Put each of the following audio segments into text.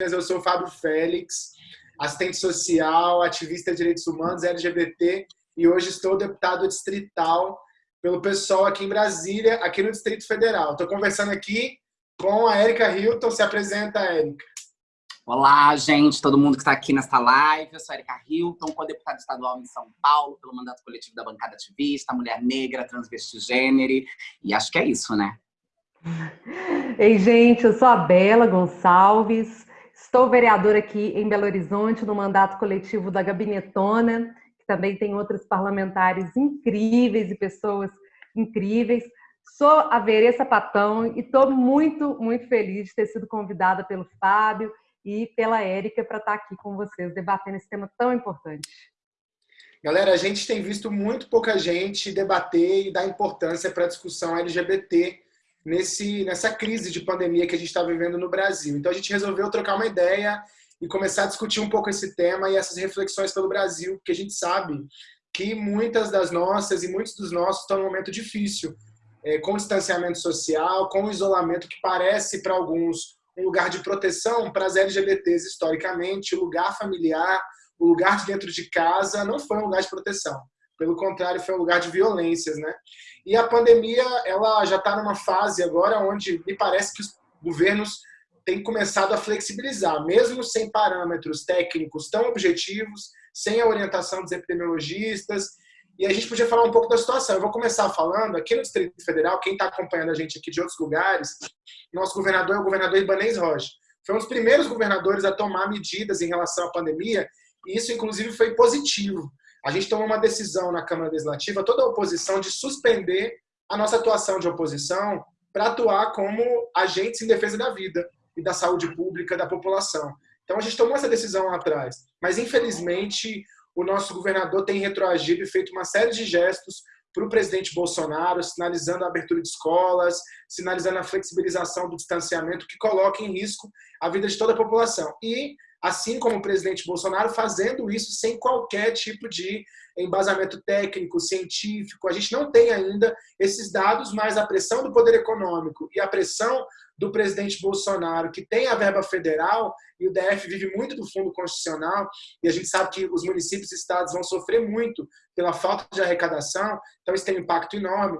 Eu sou o Fábio Félix, assistente social, ativista de direitos humanos, LGBT, e hoje estou deputado distrital pelo pessoal aqui em Brasília, aqui no Distrito Federal. Estou conversando aqui com a Érica Hilton. Se apresenta, Érica. Olá, gente, todo mundo que está aqui nesta live. Eu sou a Erika Hilton, co-deputada estadual em São Paulo, pelo mandato coletivo da bancada ativista, mulher negra, transvestigênero. E acho que é isso, né? Ei, gente, eu sou a Bela Gonçalves, estou vereadora aqui em Belo Horizonte, no mandato coletivo da Gabinetona, que também tem outros parlamentares incríveis e pessoas incríveis. Sou a Veressa Patão e estou muito, muito feliz de ter sido convidada pelo Fábio e pela Érica para estar aqui com vocês, debatendo esse tema tão importante. Galera, a gente tem visto muito pouca gente debater e dar importância para a discussão LGBT nesse, nessa crise de pandemia que a gente está vivendo no Brasil. Então a gente resolveu trocar uma ideia e começar a discutir um pouco esse tema e essas reflexões pelo Brasil, porque a gente sabe que muitas das nossas e muitos dos nossos estão num momento difícil, é, com distanciamento social, com isolamento que parece para alguns um lugar de proteção para as LGBTs historicamente, o lugar familiar, o lugar de dentro de casa não foi um lugar de proteção. Pelo contrário, foi um lugar de violências, né? E a pandemia, ela já está numa fase agora onde me parece que os governos têm começado a flexibilizar, mesmo sem parâmetros técnicos tão objetivos, sem a orientação dos epidemiologistas. E a gente podia falar um pouco da situação. Eu vou começar falando, aqui no Distrito Federal, quem está acompanhando a gente aqui de outros lugares, nosso governador é o governador Ibanez Rocha. Foi um dos primeiros governadores a tomar medidas em relação à pandemia, e isso, inclusive, foi positivo a gente tomou uma decisão na Câmara Legislativa, toda a oposição, de suspender a nossa atuação de oposição para atuar como agentes em defesa da vida e da saúde pública da população. Então a gente tomou essa decisão lá atrás, mas infelizmente o nosso governador tem retroagido e feito uma série de gestos para o presidente Bolsonaro, sinalizando a abertura de escolas, sinalizando a flexibilização do distanciamento, que coloca em risco a vida de toda a população. E assim como o presidente Bolsonaro, fazendo isso sem qualquer tipo de embasamento técnico, científico. A gente não tem ainda esses dados, mas a pressão do poder econômico e a pressão do presidente Bolsonaro, que tem a verba federal, e o DF vive muito do fundo constitucional, e a gente sabe que os municípios e estados vão sofrer muito pela falta de arrecadação, então isso tem um impacto enorme.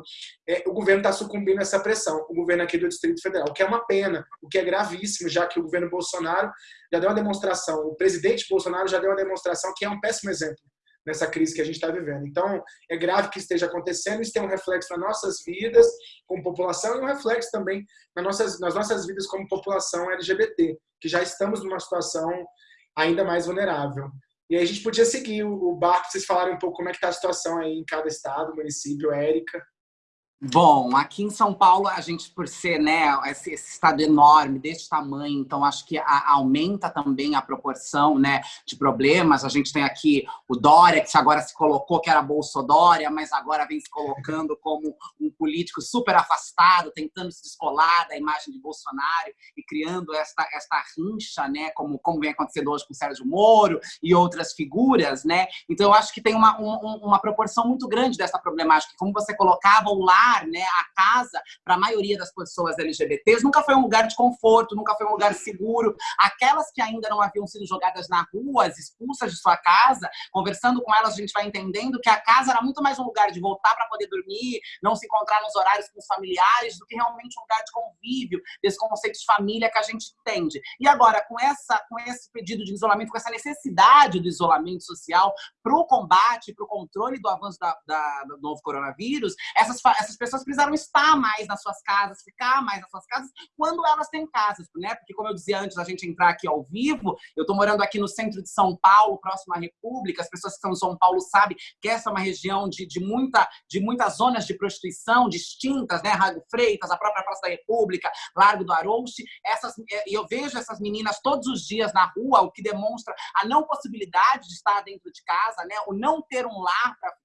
É, o governo está sucumbindo a essa pressão, o governo aqui do Distrito Federal, o que é uma pena, o que é gravíssimo, já que o governo Bolsonaro já deu uma demonstração, o presidente Bolsonaro já deu uma demonstração que é um péssimo exemplo nessa crise que a gente está vivendo. Então, é grave que esteja acontecendo, isso tem um reflexo nas nossas vidas como população e um reflexo também nas nossas, nas nossas vidas como população LGBT, que já estamos numa situação ainda mais vulnerável. E aí a gente podia seguir o barco, vocês falarem um pouco como é que está a situação aí em cada estado, município, Érica. Bom, aqui em São Paulo, a gente, por ser né, esse, esse estado enorme, desse tamanho, então acho que a, aumenta também a proporção né, de problemas. A gente tem aqui o Dória, que agora se colocou que era Bolsodória, mas agora vem se colocando como um político super afastado, tentando se descolar da imagem de Bolsonaro e criando esta, esta rincha, né, como, como vem acontecendo hoje com Sérgio Moro e outras figuras. Né? Então, acho que tem uma, um, uma proporção muito grande dessa problemática. Como você colocava o lado lar, né, a casa, para a maioria das pessoas LGBTs, nunca foi um lugar de conforto, nunca foi um lugar seguro. Aquelas que ainda não haviam sido jogadas na rua, expulsas de sua casa, conversando com elas, a gente vai entendendo que a casa era muito mais um lugar de voltar para poder dormir, não se encontrar nos horários com os familiares, do que realmente um lugar de convívio, desse conceito de família que a gente entende. E agora, com, essa, com esse pedido de isolamento, com essa necessidade do isolamento social para o combate, para o controle do avanço da, da, do novo coronavírus, essas, essas pessoas precisaram estar mais nas suas casas, ficar mais nas suas casas, quando elas têm casas, né? Porque, como eu dizia antes da gente entrar aqui ao vivo, eu estou morando aqui no centro de São Paulo, próximo à República, as pessoas que estão em São Paulo sabem que essa é uma região de, de, muita, de muitas zonas de prostituição distintas, né? Rago Freitas, a própria Praça da República, Largo do Arouche, essas, e eu vejo essas meninas todos os dias na rua, o que demonstra a não possibilidade de estar dentro de casa, né? O não ter um lar para.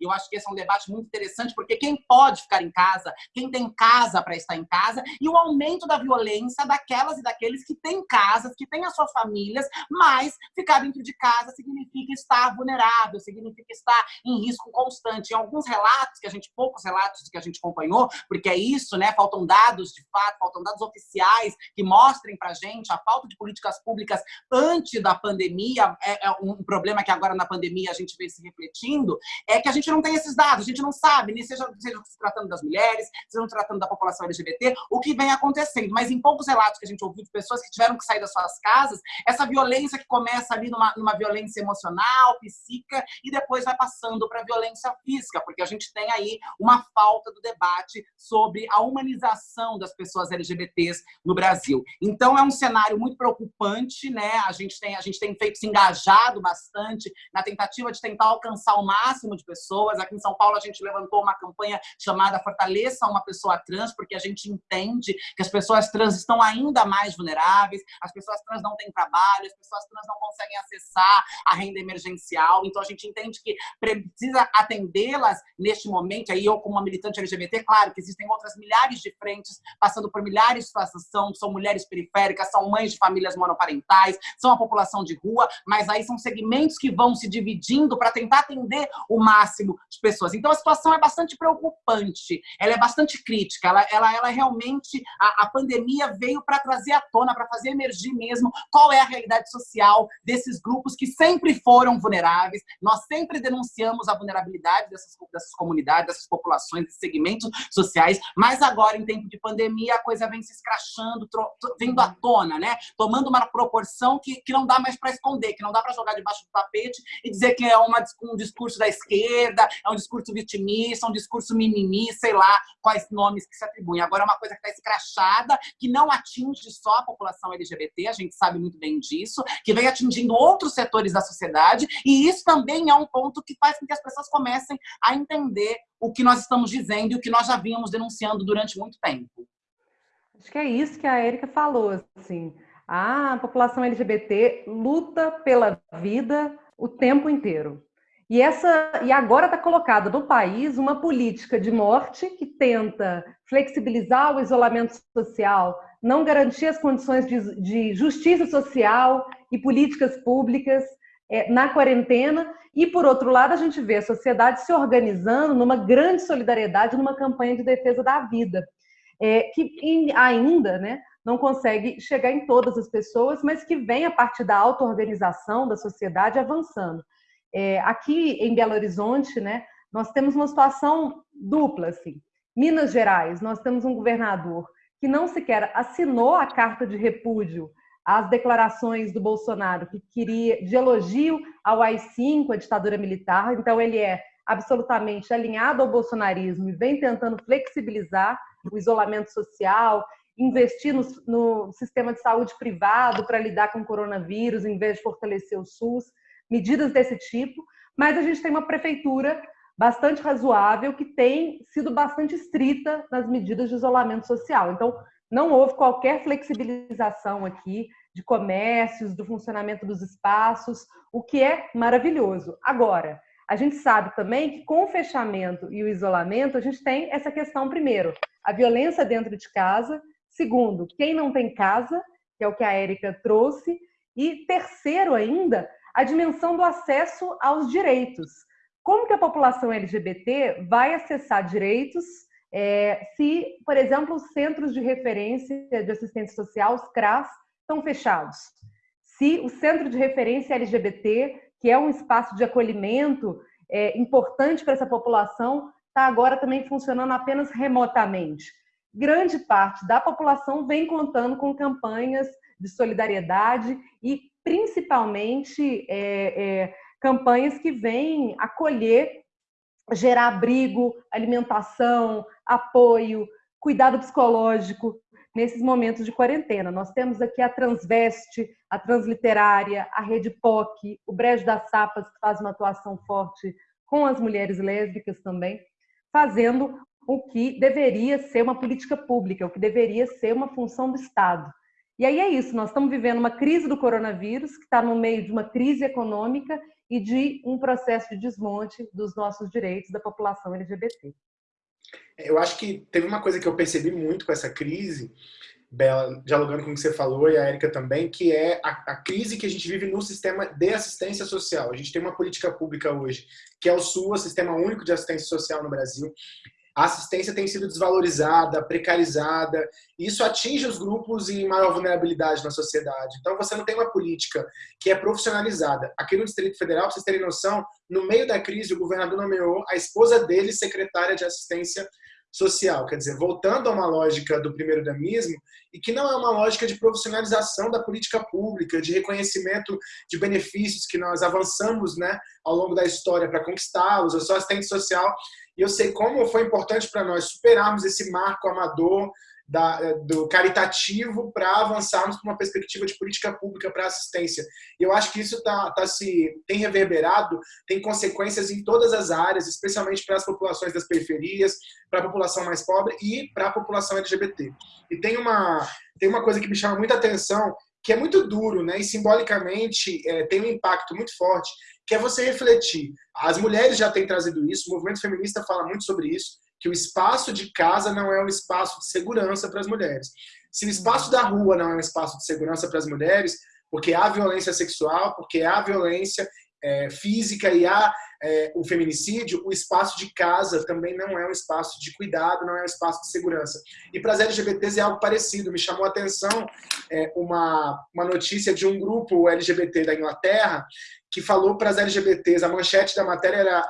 E eu acho que esse é um debate muito interessante, porque quem pode ficar em casa, quem tem casa para estar em casa, e o aumento da violência daquelas e daqueles que têm casas, que têm as suas famílias, mas ficar dentro de casa significa estar vulnerável, significa estar em risco constante. Em alguns relatos, que a gente, poucos relatos que a gente acompanhou, porque é isso, né? Faltam dados de fato, faltam dados oficiais que mostrem para a gente a falta de políticas públicas antes da pandemia, é, é um problema que agora na pandemia a gente vê se refletindo, é que a gente não tem esses dados, a gente não sabe, nem seja, seja se tratando das mulheres, se tratando da população LGBT, o que vem acontecendo. Mas em poucos relatos que a gente ouviu de pessoas que tiveram que sair das suas casas, essa violência que começa ali numa, numa violência emocional, psíquica, e depois vai passando para violência física, porque a gente tem aí uma falta do debate sobre a humanização das pessoas LGBTs no Brasil. Então é um cenário muito preocupante, né? A gente tem, a gente tem feito se engajado bastante na tentativa de tentar alcançar o máximo de pessoas. Aqui em São Paulo a gente levantou uma campanha chamada Fortaleça uma pessoa trans, porque a gente entende que as pessoas trans estão ainda mais vulneráveis, as pessoas trans não têm trabalho, as pessoas trans não conseguem acessar a renda emergencial. Então a gente entende que precisa atendê-las neste momento. Aí eu como uma militante LGBT, claro que existem outras milhares de frentes passando por milhares de situações, são mulheres periféricas, são mães de famílias monoparentais, são a população de rua, mas aí são segmentos que vão se dividindo para tentar atender o máximo de pessoas. Então a situação é bastante preocupante, ela é bastante crítica, ela, ela, ela realmente, a, a pandemia veio para trazer à tona, para fazer emergir mesmo qual é a realidade social desses grupos que sempre foram vulneráveis, nós sempre denunciamos a vulnerabilidade dessas, dessas comunidades, dessas populações, desses segmentos sociais, mas agora, em tempo de pandemia, a coisa vem se escrachando, vindo à tona, né? tomando uma proporção que, que não dá mais para esconder, que não dá para jogar debaixo do tapete e dizer que é uma, um discurso da esquerda, é um discurso vitimista, um discurso sei lá quais nomes que se atribuem. Agora é uma coisa que está escrachada, que não atinge só a população LGBT, a gente sabe muito bem disso, que vem atingindo outros setores da sociedade, e isso também é um ponto que faz com que as pessoas comecem a entender o que nós estamos dizendo e o que nós já vínhamos denunciando durante muito tempo. Acho que é isso que a Érica falou, assim, a população LGBT luta pela vida o tempo inteiro. E, essa, e agora está colocada no país uma política de morte que tenta flexibilizar o isolamento social, não garantir as condições de, de justiça social e políticas públicas é, na quarentena. E, por outro lado, a gente vê a sociedade se organizando numa grande solidariedade, numa campanha de defesa da vida, é, que ainda né, não consegue chegar em todas as pessoas, mas que vem a partir da auto-organização da sociedade avançando. É, aqui em Belo Horizonte, né, nós temos uma situação dupla. Assim. Minas Gerais, nós temos um governador que não sequer assinou a carta de repúdio às declarações do Bolsonaro, que queria de elogio ao AI-5, a ditadura militar. Então, ele é absolutamente alinhado ao bolsonarismo e vem tentando flexibilizar o isolamento social investir no, no sistema de saúde privado para lidar com o coronavírus, em vez de fortalecer o SUS, medidas desse tipo. Mas a gente tem uma prefeitura bastante razoável que tem sido bastante estrita nas medidas de isolamento social. Então, não houve qualquer flexibilização aqui de comércios, do funcionamento dos espaços, o que é maravilhoso. Agora, a gente sabe também que com o fechamento e o isolamento, a gente tem essa questão, primeiro, a violência dentro de casa, Segundo, quem não tem casa, que é o que a Érica trouxe. E terceiro ainda, a dimensão do acesso aos direitos. Como que a população LGBT vai acessar direitos é, se, por exemplo, os centros de referência de assistência social, os CRAS, estão fechados? Se o centro de referência LGBT, que é um espaço de acolhimento é, importante para essa população, está agora também funcionando apenas remotamente grande parte da população vem contando com campanhas de solidariedade e, principalmente, é, é, campanhas que vêm acolher, gerar abrigo, alimentação, apoio, cuidado psicológico nesses momentos de quarentena. Nós temos aqui a Transveste, a Transliterária, a Rede POC, o Brejo das Sapas, que faz uma atuação forte com as mulheres lésbicas também, fazendo o que deveria ser uma política pública, o que deveria ser uma função do Estado. E aí é isso, nós estamos vivendo uma crise do coronavírus, que está no meio de uma crise econômica, e de um processo de desmonte dos nossos direitos da população LGBT. Eu acho que teve uma coisa que eu percebi muito com essa crise, Bela, dialogando com o que você falou, e a Érica também, que é a, a, crise que a gente vive no sistema de assistência social. A gente tem uma política pública hoje, que é o SUA, Sistema Único de Assistência Social no Brasil, a assistência tem sido desvalorizada, precarizada, e isso atinge os grupos em maior vulnerabilidade na sociedade. Então, você não tem uma política que é profissionalizada. Aqui no Distrito Federal, para vocês terem noção, no meio da crise, o governador nomeou a esposa dele secretária de assistência social, quer dizer, voltando a uma lógica do primeiro damismo, e que não é uma lógica de profissionalização da política pública, de reconhecimento de benefícios que nós avançamos né, ao longo da história para conquistá-los. Eu sou assistente social e eu sei como foi importante para nós superarmos esse marco amador da, eh, do caritativo para avançarmos para uma perspectiva de política pública para assistência. E eu acho que isso tá, tá se, tem reverberado, tem consequências em todas as áreas, especialmente para as populações das periferias, para a população mais pobre e para a população LGBT. E tem uma, tem uma coisa que me chama muita atenção, que é muito duro, né? E simbolicamente é, tem um impacto muito forte, que é você refletir. As mulheres já têm trazido isso, o movimento feminista fala muito sobre isso, que o espaço de casa não é um espaço de segurança para as mulheres. Se o espaço da rua não é um espaço de segurança para as mulheres, porque há violência sexual, porque há violência é, física e há é, o feminicídio, o espaço de casa também não é um espaço de cuidado, não é um espaço de segurança. E para as LGBTs é algo parecido. Me chamou a atenção é, uma, uma notícia de um grupo LGBT da Inglaterra que falou para as LGBTs, a manchete da matéria era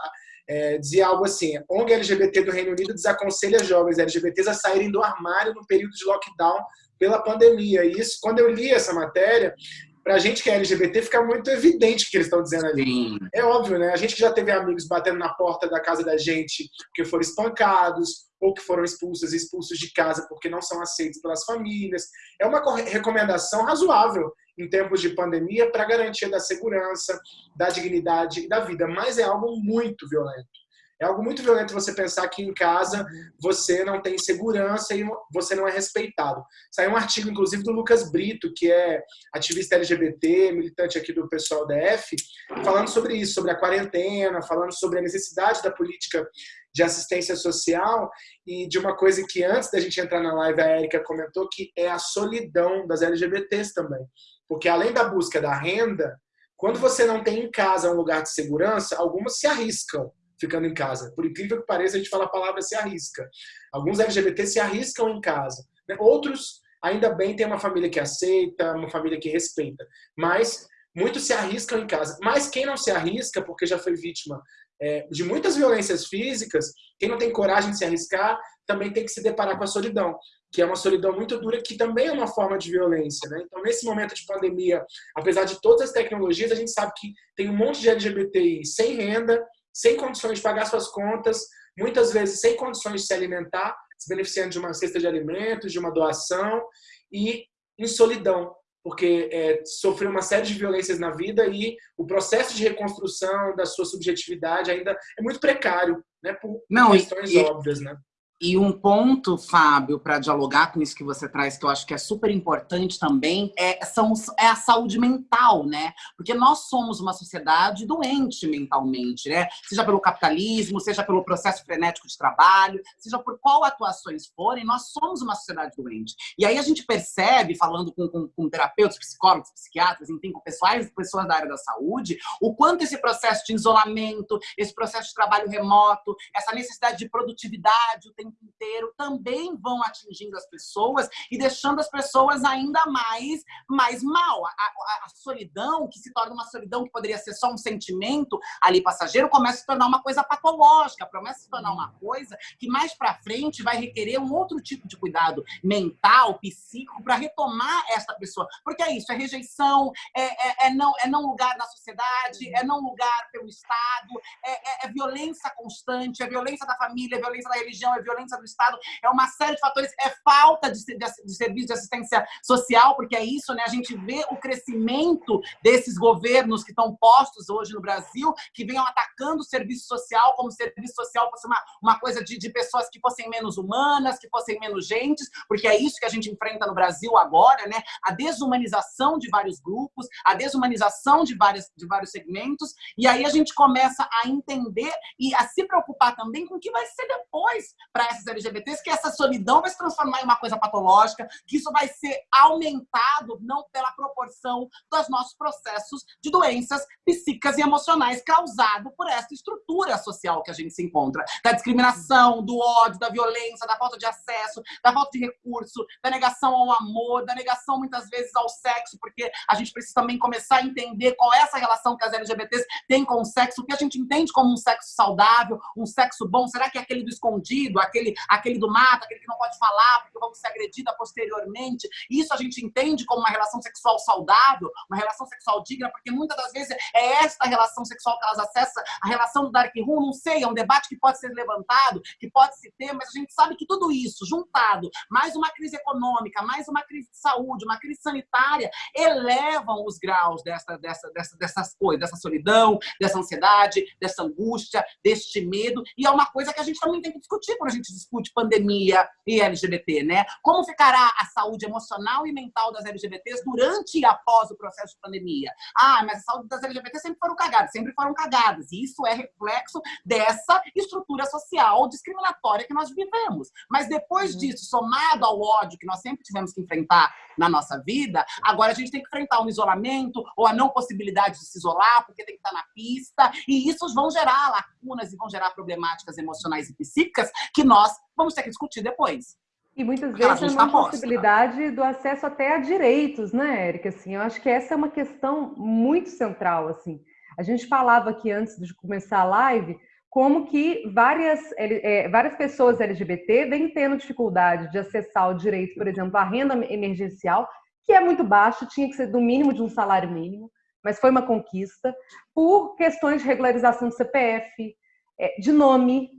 é, dizia algo assim: ONG LGBT do Reino Unido desaconselha jovens LGBTs a saírem do armário no período de lockdown pela pandemia. E isso, quando eu li essa matéria, para a gente que é LGBT, fica muito evidente o que eles estão dizendo ali. Sim. É óbvio, né? A gente que já teve amigos batendo na porta da casa da gente porque foram espancados ou que foram expulsos, expulsos de casa porque não são aceitos pelas famílias. É uma recomendação razoável em tempos de pandemia para garantia da segurança, da dignidade e da vida, mas é algo muito violento. É algo muito violento você pensar que em casa você não tem segurança e você não é respeitado. Saiu um artigo, inclusive, do Lucas Brito, que é ativista LGBT, militante aqui do pessoal da F, falando sobre isso, sobre a quarentena, falando sobre a necessidade da política de assistência social e de uma coisa que antes da gente entrar na live a Érica comentou, que é a solidão das LGBTs também. Porque além da busca da renda, quando você não tem em casa um lugar de segurança, algumas se arriscam ficando em casa. Por incrível que pareça, a gente fala a palavra se arrisca. Alguns LGBT se arriscam em casa. Né? Outros, ainda bem, têm uma família que aceita, uma família que respeita. Mas muitos se arriscam em casa. Mas quem não se arrisca, porque já foi vítima é, de muitas violências físicas, quem não tem coragem de se arriscar, também tem que se deparar com a solidão que é uma solidão muito dura, que também é uma forma de violência. Né? Então, nesse momento de pandemia, apesar de todas as tecnologias, a gente sabe que tem um monte de LGBTI sem renda, sem condições de pagar suas contas, muitas vezes sem condições de se alimentar, se beneficiando de uma cesta de alimentos, de uma doação, e em solidão, porque é, sofreu uma série de violências na vida e o processo de reconstrução da sua subjetividade ainda é muito precário, né, por Não, questões e, óbvias, né? E um ponto, Fábio, para dialogar com isso que você traz, que eu acho que é super importante também, é, são, é a saúde mental, né? Porque nós somos uma sociedade doente mentalmente, né? Seja pelo capitalismo, seja pelo processo frenético de trabalho, seja por qual atuações forem, nós somos uma sociedade doente. E aí a gente percebe, falando com, com, com terapeutas, psicólogos, psiquiatras, enfim, com pessoas, pessoas da área da saúde, o quanto esse processo de isolamento, esse processo de trabalho remoto, essa necessidade de produtividade o tempo tempo inteiro também vão atingindo as pessoas e deixando as pessoas ainda mais, mais mal. A, a, a, solidão, que se torna uma solidão que poderia ser só um sentimento ali passageiro, começa a se tornar uma coisa patológica, começa a se tornar uma coisa que mais para frente vai requerer um outro tipo de cuidado mental, psíquico, para retomar essa pessoa. Porque é isso, é rejeição, é, é, é, não, é não lugar na sociedade, é não lugar pelo Estado, é, é, é violência constante, é violência da família, é violência da religião, é violência violência do Estado, é uma série de fatores, é falta de, de, de serviço de assistência social, porque é isso, né? A gente vê o crescimento desses governos que estão postos hoje no Brasil, que venham atacando o serviço social, como se o serviço social fosse uma, uma coisa de, de pessoas que fossem menos humanas, que fossem menos gentes, porque é isso que a gente enfrenta no Brasil agora, né? A desumanização de vários grupos, a desumanização de, várias, de vários segmentos, e aí a gente começa a entender e a se preocupar também com o que vai ser depois para essas LGBTs, que essa solidão vai se transformar em uma coisa patológica, que isso vai ser aumentado não pela proporção dos nossos processos de doenças psíquicas e emocionais causado por essa estrutura social que a gente se encontra, da discriminação, do ódio, da violência, da falta de acesso, da falta de recurso, da negação ao amor, da negação muitas vezes ao sexo, porque a gente precisa também começar a entender qual é essa relação que as LGBTs têm com o sexo, o que a gente entende como um sexo saudável, um sexo bom, será que é aquele do escondido, aquele, aquele do mato, aquele que não pode falar porque vamos ser agredida posteriormente? Isso a gente entende como uma relação sexual saudável, uma relação sexual digna, porque muitas das vezes é esta relação sexual que elas acessam, a relação do Dark Room, não sei, é um debate que pode ser levantado, que pode se ter, mas a gente sabe que tudo isso, juntado, mais uma crise econômica, mais uma crise de saúde, uma crise sanitária, elevam os graus dessa, dessa, dessa, dessas coisas, dessa solidão, dessa ansiedade, dessa angústia, deste medo, e é uma coisa que a gente também tem que discutir quando a gente discute pandemia e LGBT, né? Como ficará a saúde emocional e mental das LGBTs durante e após o processo de pandemia? Ah, mas a saúde das LGBTs sempre foram cagadas, sempre foram cagadas, e isso é reflexo dessa estrutura social discriminatória que nós vivemos. Mas depois uhum. disso, somado ao ódio que nós sempre tivemos que enfrentar na nossa vida, agora a gente tem que enfrentar um isolamento ou a não possibilidade de se isolar, porque tem que estar na pista, e isso vão gerar lacunas e vão gerar problemáticas emocionais e psíquicas que nós vamos ter que discutir depois. E muitas vezes é uma tá possibilidade do acesso até a direitos, né, Érica? Assim, eu acho que essa é uma questão muito central, assim. A gente falava aqui antes de começar a live como que várias, é, várias pessoas LGBT vêm tendo dificuldade de acessar o direito, por exemplo, à renda emergencial, que é muito baixo, tinha que ser do mínimo de um salário mínimo, mas foi uma conquista, por questões de regularização do CPF, é, de nome,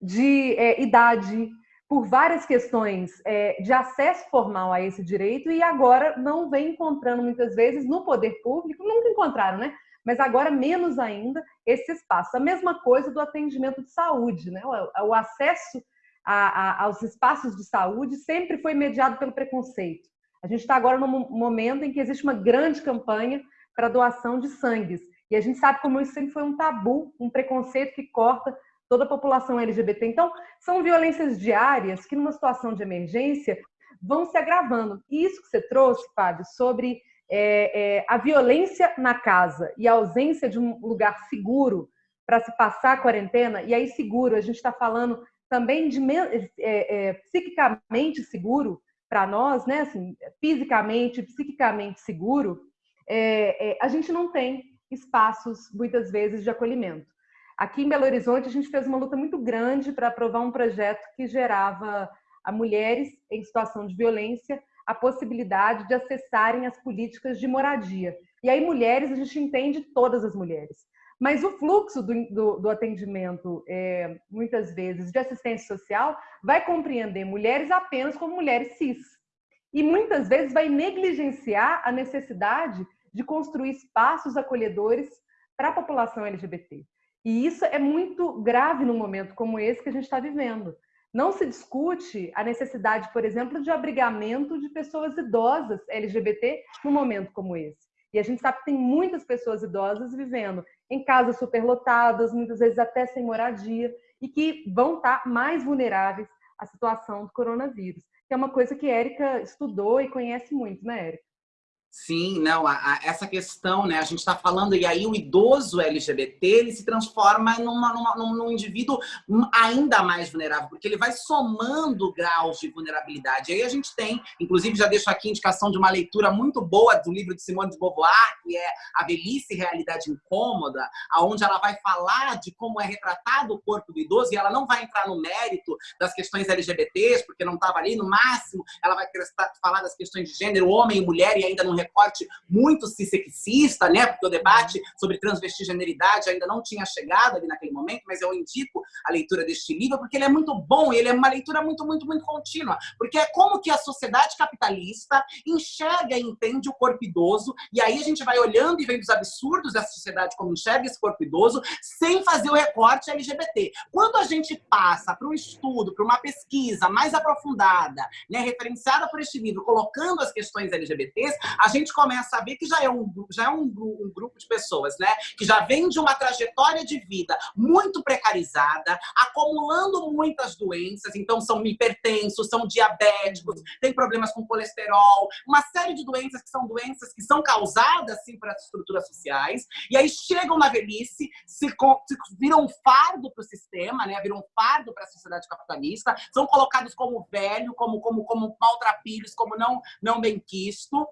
de é, idade, por várias questões é, de acesso formal a esse direito e agora não vem encontrando muitas vezes no poder público, nunca encontraram, né? mas agora menos ainda esse espaço. A mesma coisa do atendimento de saúde, né? o acesso a, a, aos espaços de saúde sempre foi mediado pelo preconceito. A gente está agora num momento em que existe uma grande campanha para doação de sangues. E a gente sabe como isso sempre foi um tabu, um preconceito que corta toda a população LGBT. Então, são violências diárias que, numa situação de emergência, vão se agravando. E isso que você trouxe, Fábio, sobre é, é, a violência na casa e a ausência de um lugar seguro para se passar a quarentena, e aí seguro, a gente está falando também de é, é, psiquicamente seguro para nós, né? Assim, fisicamente, psiquicamente seguro, é, é, a gente não tem espaços, muitas vezes, de acolhimento. Aqui em Belo Horizonte, a gente fez uma luta muito grande para aprovar um projeto que gerava a mulheres em situação de violência a possibilidade de acessarem as políticas de moradia. E aí, mulheres, a gente entende todas as mulheres. Mas o fluxo do, do, do atendimento, é, muitas vezes, de assistência social, vai compreender mulheres apenas como mulheres cis. E muitas vezes vai negligenciar a necessidade de construir espaços acolhedores para a população LGBT. E isso é muito grave num momento como esse que a gente está vivendo. Não se discute a necessidade, por exemplo, de abrigamento de pessoas idosas LGBT num momento como esse. E a gente sabe que tem muitas pessoas idosas vivendo em casas superlotadas, muitas vezes até sem moradia, e que vão estar mais vulneráveis à situação do coronavírus. Que é uma coisa que Érica estudou e conhece muito, né, Érica? Sim, não, a, a, essa questão, né? A gente está falando, e aí o idoso LGBT ele se transforma numa, numa, num, indivíduo ainda mais vulnerável, porque ele vai somando graus de vulnerabilidade. Aí a gente tem, inclusive já deixo aqui indicação de uma leitura muito boa do livro de Simone de Beauvoir, que é A Velhice Realidade Incômoda, aonde ela vai falar de como é retratado o corpo do idoso, e ela não vai entrar no mérito das questões LGBTs, porque não estava ali, no máximo ela vai falar das questões de gênero, homem e mulher, e ainda não recorte muito cissexista, né? Porque o debate sobre transvestigeneridade ainda não tinha chegado ali naquele momento, mas eu indico a leitura deste livro porque ele é muito bom, ele é uma leitura muito, muito, muito contínua, porque é como que a sociedade capitalista enxerga e entende o corpo idoso, e aí a gente vai olhando e vendo os absurdos dessa sociedade como enxerga esse corpo idoso, sem fazer o recorte LGBT. Quando a gente passa para um estudo, para uma pesquisa mais aprofundada, né, referenciada por este livro, colocando as questões LGBTs, a gente começa a ver que já é um, já é um, um grupo de pessoas, né, que já vem de uma trajetória de vida muito precarizada, acumulando muitas doenças, então são hipertensos, são diabéticos, têm problemas com colesterol, uma série de doenças que são doenças que são causadas, sim, por essas estruturas sociais, e aí chegam na velhice, se, se viram um fardo para o sistema, né, viram um fardo para a sociedade capitalista, são colocados como velho, como, como, como maltrapilhos, como não, não benquisto,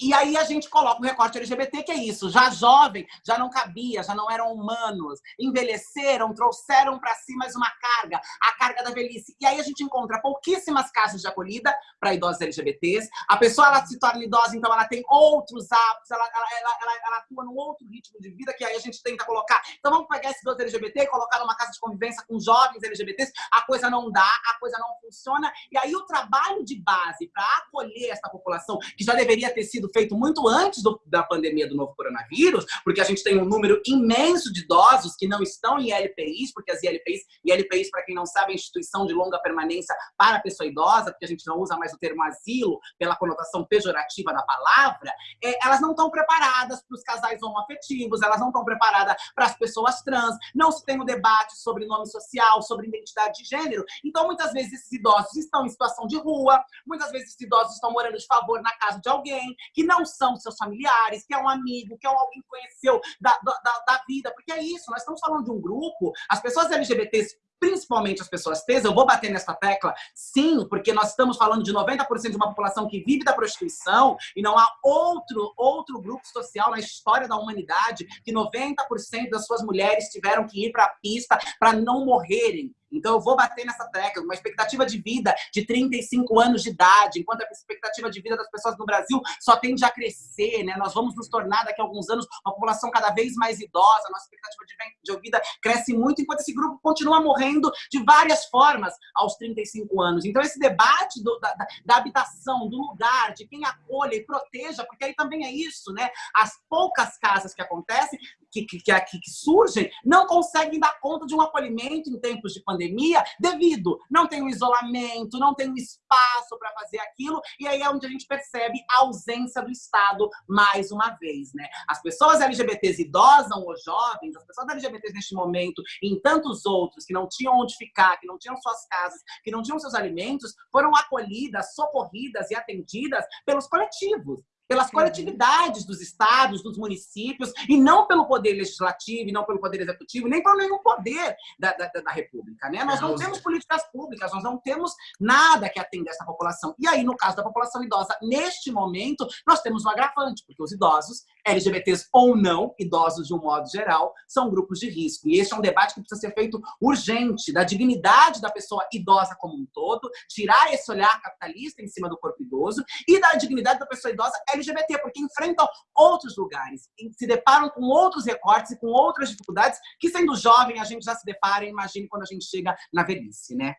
e aí a gente coloca o recorte LGBT, que é isso, já jovem, já não cabia, já não eram humanos, envelheceram, trouxeram para si mais uma carga, a carga da velhice. E aí a gente encontra pouquíssimas casas de acolhida para idosos LGBTs. A pessoa ela se torna idosa, então ela tem outros hábitos, ela, ela, ela, ela atua num outro ritmo de vida, que aí a gente tenta colocar. Então vamos pegar esse idoso LGBT e colocar numa casa de convivência com jovens LGBTs, a coisa não dá, a coisa não funciona. E aí o trabalho de base para acolher essa população, que já deveria ter sido feito muito antes do, da pandemia do novo coronavírus, porque a gente tem um número imenso de idosos que não estão em LPIs, porque as ILPIs, ILPIs, para quem não sabe, é instituição de longa permanência para a pessoa idosa, porque a gente não usa mais o termo asilo pela conotação pejorativa da palavra, é, elas não estão preparadas para os casais homoafetivos, elas não estão preparadas para as pessoas trans, não se tem o um debate sobre nome social, sobre identidade de gênero. Então, muitas vezes, esses idosos estão em situação de rua, muitas vezes esses idosos estão morando de favor na casa de alguém, que não são seus familiares, que é um amigo, que é alguém que conheceu da, da, da vida, porque é isso, nós estamos falando de um grupo, as pessoas LGBTs principalmente as pessoas T's, eu vou bater nessa tecla, sim, porque nós estamos falando de 90% de uma população que vive da prostituição e não há outro, outro grupo social na história da humanidade que 90% das suas mulheres tiveram que ir para a pista para não morrerem então, eu vou bater nessa tecla, uma expectativa de vida de 35 anos de idade, enquanto a expectativa de vida das pessoas no Brasil só tende a crescer, né? Nós vamos nos tornar, daqui a alguns anos, uma população cada vez mais idosa, nossa expectativa de vida cresce muito, enquanto esse grupo continua morrendo de várias formas aos 35 anos. Então, esse debate do, da, da habitação, do lugar, de quem acolha e proteja, porque aí também é isso, né? As poucas casas que acontecem, que, que, que, que surgem, não conseguem dar conta de um acolhimento em tempos de pandemia pandemia devido não tem o isolamento, não tem o espaço para fazer aquilo, e aí é onde a gente percebe a ausência do Estado mais uma vez, né? As pessoas LGBTs idosas ou jovens, as pessoas LGBTs neste momento e em tantos outros que não tinham onde ficar, que não tinham suas casas, que não tinham seus alimentos, foram acolhidas, socorridas e atendidas pelos coletivos pelas coletividades dos estados, dos municípios, e não pelo poder legislativo, e não pelo poder executivo, nem por nenhum poder da, da, da República. Né? Nós não temos políticas públicas, nós não temos nada que atenda essa população. E aí, no caso da população idosa, neste momento, nós temos um agravante, porque os idosos, LGBTs ou não, idosos de um modo geral, são grupos de risco. E este é um debate que precisa ser feito urgente, da dignidade da pessoa idosa como um todo, tirar esse olhar capitalista em cima do corpo idoso, e da dignidade da pessoa idosa LGBT, porque enfrentam outros lugares, se deparam com outros recortes e com outras dificuldades que, sendo jovem, a gente já se depara imagine quando a gente chega na velhice, né?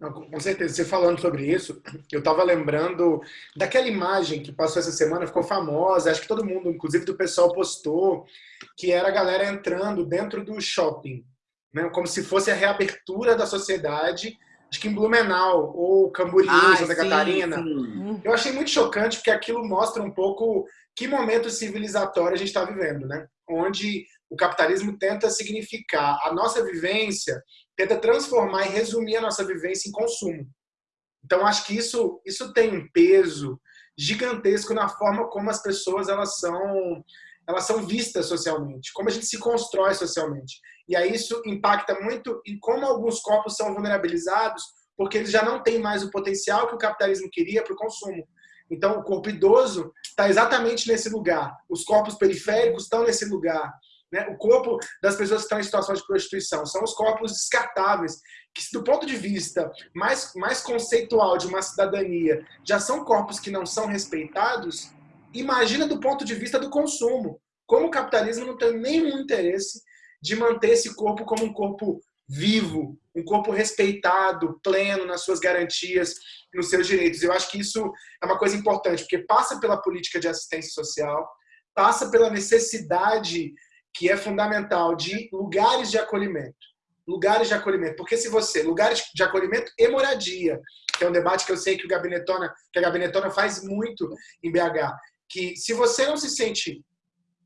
Não, com certeza, você falando sobre isso, eu estava lembrando daquela imagem que passou essa semana, ficou famosa, acho que todo mundo, inclusive do pessoal, postou, que era a galera entrando dentro do shopping, né? como se fosse a reabertura da sociedade acho que em Blumenau, ou Camboriú, Ai, Santa sim, Catarina. Sim. Eu achei muito chocante, porque aquilo mostra um pouco que momento civilizatório a gente está vivendo, né? Onde o capitalismo tenta significar a nossa vivência, tenta transformar e resumir a nossa vivência em consumo. Então, acho que isso, isso tem um peso gigantesco na forma como as pessoas elas são elas são vistas socialmente, como a gente se constrói socialmente. E aí isso impacta muito em como alguns corpos são vulnerabilizados, porque eles já não têm mais o potencial que o capitalismo queria para o consumo. Então, o corpo idoso está exatamente nesse lugar. Os corpos periféricos estão nesse lugar. Né? O corpo das pessoas que estão em situação de prostituição são os corpos descartáveis, que, do ponto de vista mais, mais conceitual de uma cidadania, já são corpos que não são respeitados, Imagina do ponto de vista do consumo. Como o capitalismo não tem nenhum interesse de manter esse corpo como um corpo vivo, um corpo respeitado, pleno nas suas garantias, nos seus direitos. Eu acho que isso é uma coisa importante, porque passa pela política de assistência social, passa pela necessidade que é fundamental de lugares de acolhimento. Lugares de acolhimento. Porque se você, lugares de acolhimento e moradia, que é um debate que eu sei que o Gabinetona, que a Gabinetona faz muito em BH, que se você não se sente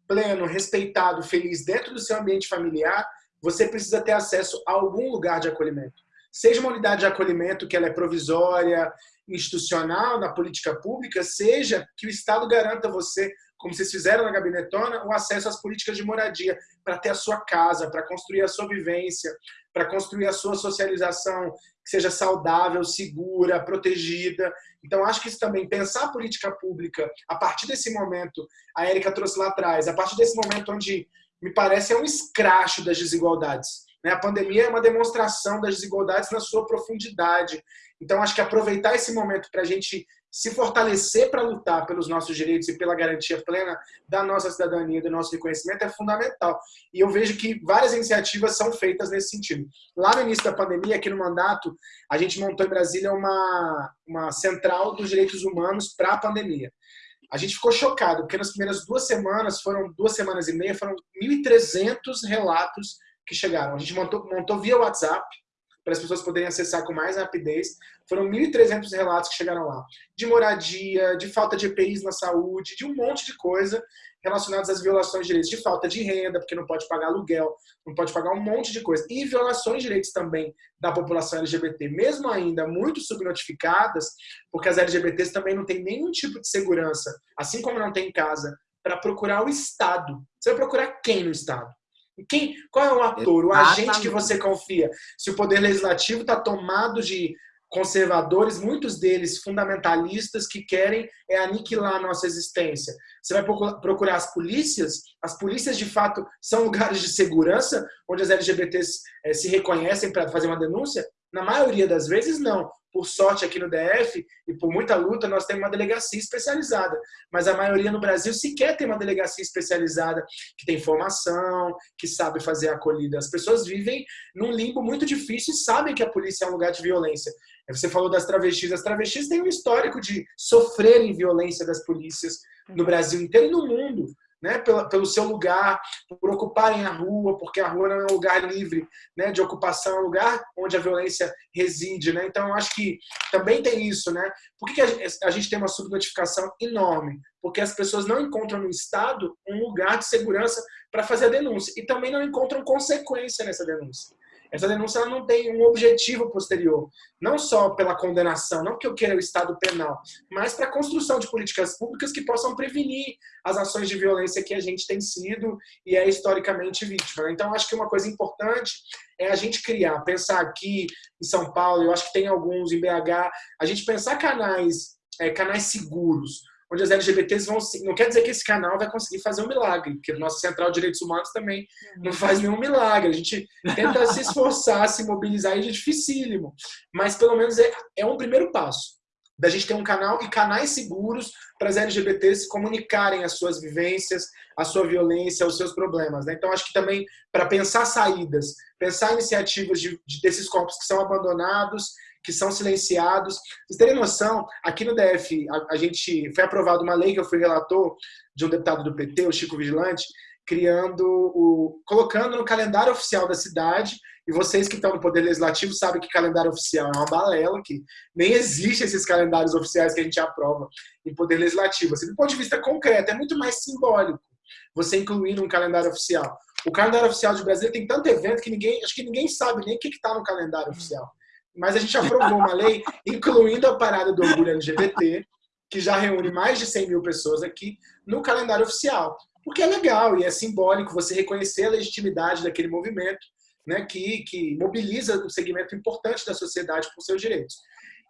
pleno, respeitado, feliz dentro do seu ambiente familiar, você precisa ter acesso a algum lugar de acolhimento. Seja uma unidade de acolhimento que ela é provisória, institucional, na política pública, seja que o Estado garanta você, como vocês fizeram na Gabinetona, o acesso às políticas de moradia, para ter a sua casa, para construir a sua vivência, para construir a sua socialização que seja saudável, segura, protegida. Então, acho que isso também, pensar a política pública a partir desse momento, a Érica trouxe lá atrás, a partir desse momento onde me parece é um escracho das desigualdades. Né? A pandemia é uma demonstração das desigualdades na sua profundidade. Então, acho que aproveitar esse momento para a gente se fortalecer para lutar pelos nossos direitos e pela garantia plena da nossa cidadania, do nosso reconhecimento é fundamental. E eu vejo que várias iniciativas são feitas nesse sentido. Lá no início da pandemia, aqui no mandato, a gente montou em Brasília uma, uma central dos direitos humanos para a pandemia a gente ficou chocado, porque nas primeiras duas semanas, foram duas semanas e meia, foram 1.300 relatos que chegaram. A gente montou, montou via WhatsApp, para as pessoas poderem acessar com mais rapidez. Foram 1.300 relatos que chegaram lá. De moradia, de falta de EPIs na saúde, de um monte de coisa relacionadas às violações de direitos, de falta de renda, porque não pode pagar aluguel, não pode pagar um monte de coisa. E violações de direitos também da população LGBT, mesmo ainda muito subnotificadas, porque as LGBTs também não têm nenhum tipo de segurança, assim como não tem em casa, para procurar o Estado. Você vai procurar quem no Estado? Quem, qual é o ator, o agente que você confia? Se o poder legislativo está tomado de conservadores, muitos deles fundamentalistas, que querem é aniquilar a nossa existência. Você vai procurar as polícias, as polícias de fato são lugares de segurança, onde as LGBTs é, se reconhecem para fazer uma denúncia? Na maioria das vezes, não. Por sorte, aqui no DF, e por muita luta, nós temos uma delegacia especializada. Mas a maioria no Brasil sequer tem uma delegacia especializada que tem formação, que sabe fazer a acolhida. As pessoas vivem num limbo muito difícil e sabem que a polícia é um lugar de violência. Você falou das travestis. As travestis têm um histórico de sofrerem violência das polícias no Brasil inteiro e no mundo né, pelo, seu lugar, por ocuparem a rua, porque a rua não é um lugar livre né, de ocupação, é um lugar onde a violência reside. Né? Então, eu acho que também tem isso. Né? Por que, que a, a gente tem uma subnotificação enorme? Porque as pessoas não encontram no Estado um lugar de segurança para fazer a denúncia e também não encontram consequência nessa denúncia. Essa denúncia não tem um objetivo posterior, não só pela condenação, não que eu queira o Estado penal, mas para a construção de políticas públicas que possam prevenir as ações de violência que a gente tem sido e é historicamente vítima. Então, acho que uma coisa importante é a gente criar, pensar aqui em São Paulo, eu acho que tem alguns em BH, a gente pensar canais, é, canais seguros, onde as LGBTs vão. Não quer dizer que esse canal vai conseguir fazer um milagre, porque o nosso Central de Direitos Humanos também não uhum. faz nenhum milagre. A gente tenta se esforçar, se mobilizar, e é dificílimo. Mas pelo menos é, é um primeiro passo da gente ter um canal e canais seguros para as LGBTs se comunicarem as suas vivências, a sua violência, os seus problemas. Né? Então, acho que também para pensar saídas, pensar iniciativas de, de, desses corpos que são abandonados que são silenciados. Vocês terem noção, aqui no DF, a, a gente foi aprovado uma lei que eu fui relator de um deputado do PT, o Chico Vigilante, criando o colocando no calendário oficial da cidade e vocês que estão no poder legislativo sabem que calendário oficial é uma balela que nem existe esses calendários oficiais que a gente aprova em poder legislativo. Assim, do ponto de vista concreto é muito mais simbólico você incluir num calendário oficial. O calendário oficial de Brasília tem tanto evento que ninguém acho que ninguém sabe nem o que está no calendário oficial mas a gente aprovou uma lei incluindo a parada do orgulho LGBT, que já reúne mais de 100 mil pessoas aqui, no calendário oficial. Porque é legal e é simbólico você reconhecer a legitimidade daquele movimento, né, que, que mobiliza um segmento importante da sociedade por seus direitos.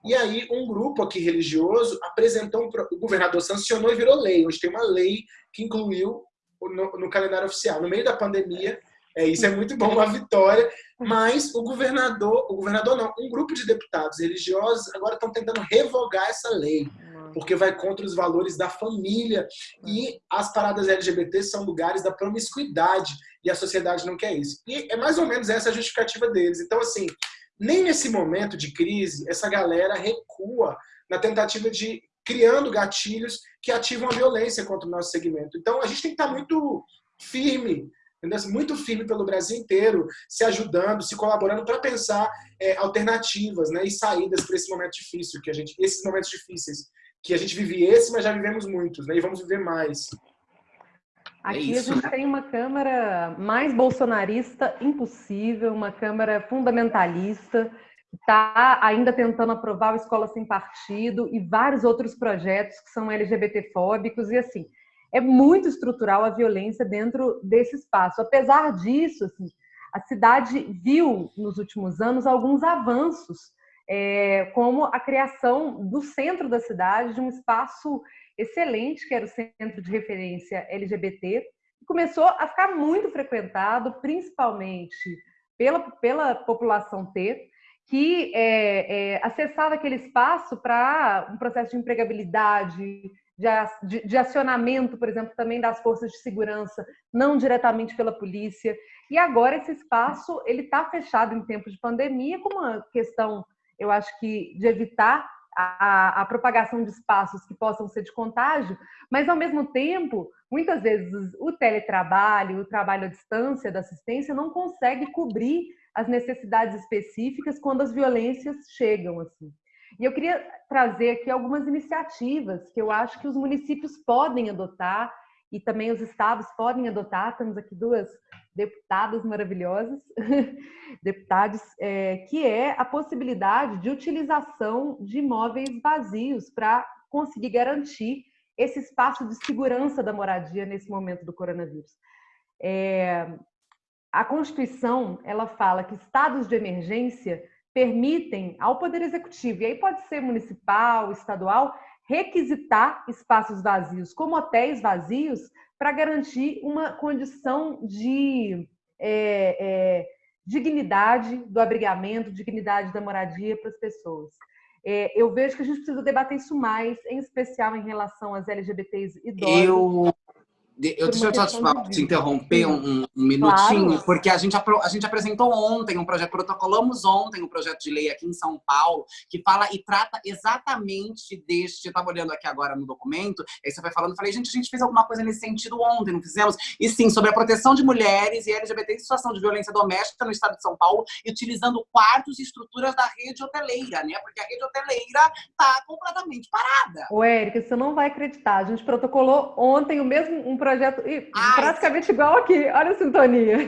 E aí, um grupo aqui religioso apresentou, um, o governador sancionou e virou lei. Hoje tem uma lei que incluiu no, no calendário oficial. No meio da pandemia, é, isso é muito bom, uma vitória. Mas o governador, o governador não, um grupo de deputados religiosos agora estão tentando revogar essa lei. porque vai contra os valores da família. E as paradas LGBT são lugares da promiscuidade, e a sociedade não quer isso. E é mais ou menos essa a justificativa deles. Então, assim, nem nesse momento de crise, essa galera recua na tentativa de criando gatilhos que ativam a violência contra o nosso segmento. Então, a gente tem que estar muito firme entendeu? muito firme pelo Brasil inteiro, se ajudando, se colaborando para pensar é, alternativas né, e saídas para esse momento difícil, que a gente, esses momentos difíceis, que a gente vive esse, mas já vivemos muitos, né, e vamos viver mais. Aqui é a gente né? tem uma Câmara mais bolsonarista impossível, uma Câmara fundamentalista, que está ainda tentando aprovar o Escola Sem Partido e vários outros projetos que são LGBTfóbicos, e assim, é muito estrutural a violência dentro desse espaço. Apesar disso, assim, a cidade viu nos últimos anos alguns avanços, é, como a criação do centro da cidade de um espaço excelente, que era o centro de referência LGBT, que começou a ficar muito frequentado, principalmente pela, pela população T, que é, é, acessava aquele espaço para um processo de empregabilidade, de, de, acionamento, por exemplo, também das forças de segurança, não diretamente pela polícia. E agora esse espaço ele está fechado em tempos de pandemia, com uma questão, eu acho que, de evitar a, a, propagação de espaços que possam ser de contágio, mas ao mesmo tempo, muitas vezes o teletrabalho, o trabalho à distância da assistência não consegue cobrir as necessidades específicas quando as violências chegam assim. E eu queria trazer aqui algumas iniciativas que eu acho que os municípios podem adotar e também os estados podem adotar. Temos aqui duas deputadas maravilhosas, deputados, é, que é a possibilidade de utilização de imóveis vazios para conseguir garantir esse espaço de segurança da moradia nesse momento do coronavírus. É, a Constituição ela fala que estados de emergência permitem ao Poder Executivo, e aí pode ser municipal, estadual, requisitar espaços vazios, como hotéis vazios, para garantir uma condição de é, é, dignidade do abrigamento, dignidade da moradia para as pessoas. É, eu vejo que a gente precisa debater isso mais, em especial em relação às LGBTs idosas. Eu eu, deixa eu te, te interromper um, um minutinho, claro. porque a gente, a gente apresentou ontem um projeto, protocolamos ontem um projeto de lei aqui em São Paulo, que fala e trata exatamente deste, eu estava olhando aqui agora no documento, aí você vai falando, falei, gente, a gente fez alguma coisa nesse sentido ontem, não fizemos? E sim, sobre a proteção de mulheres e LGBT em situação de violência doméstica no estado de São Paulo, e utilizando quartos e estruturas da rede hoteleira, né? Porque a rede hoteleira está completamente parada. Ô, Érica, você não vai acreditar, a gente protocolou ontem o mesmo um projeto Ai, praticamente igual aqui. Olha a sintonia.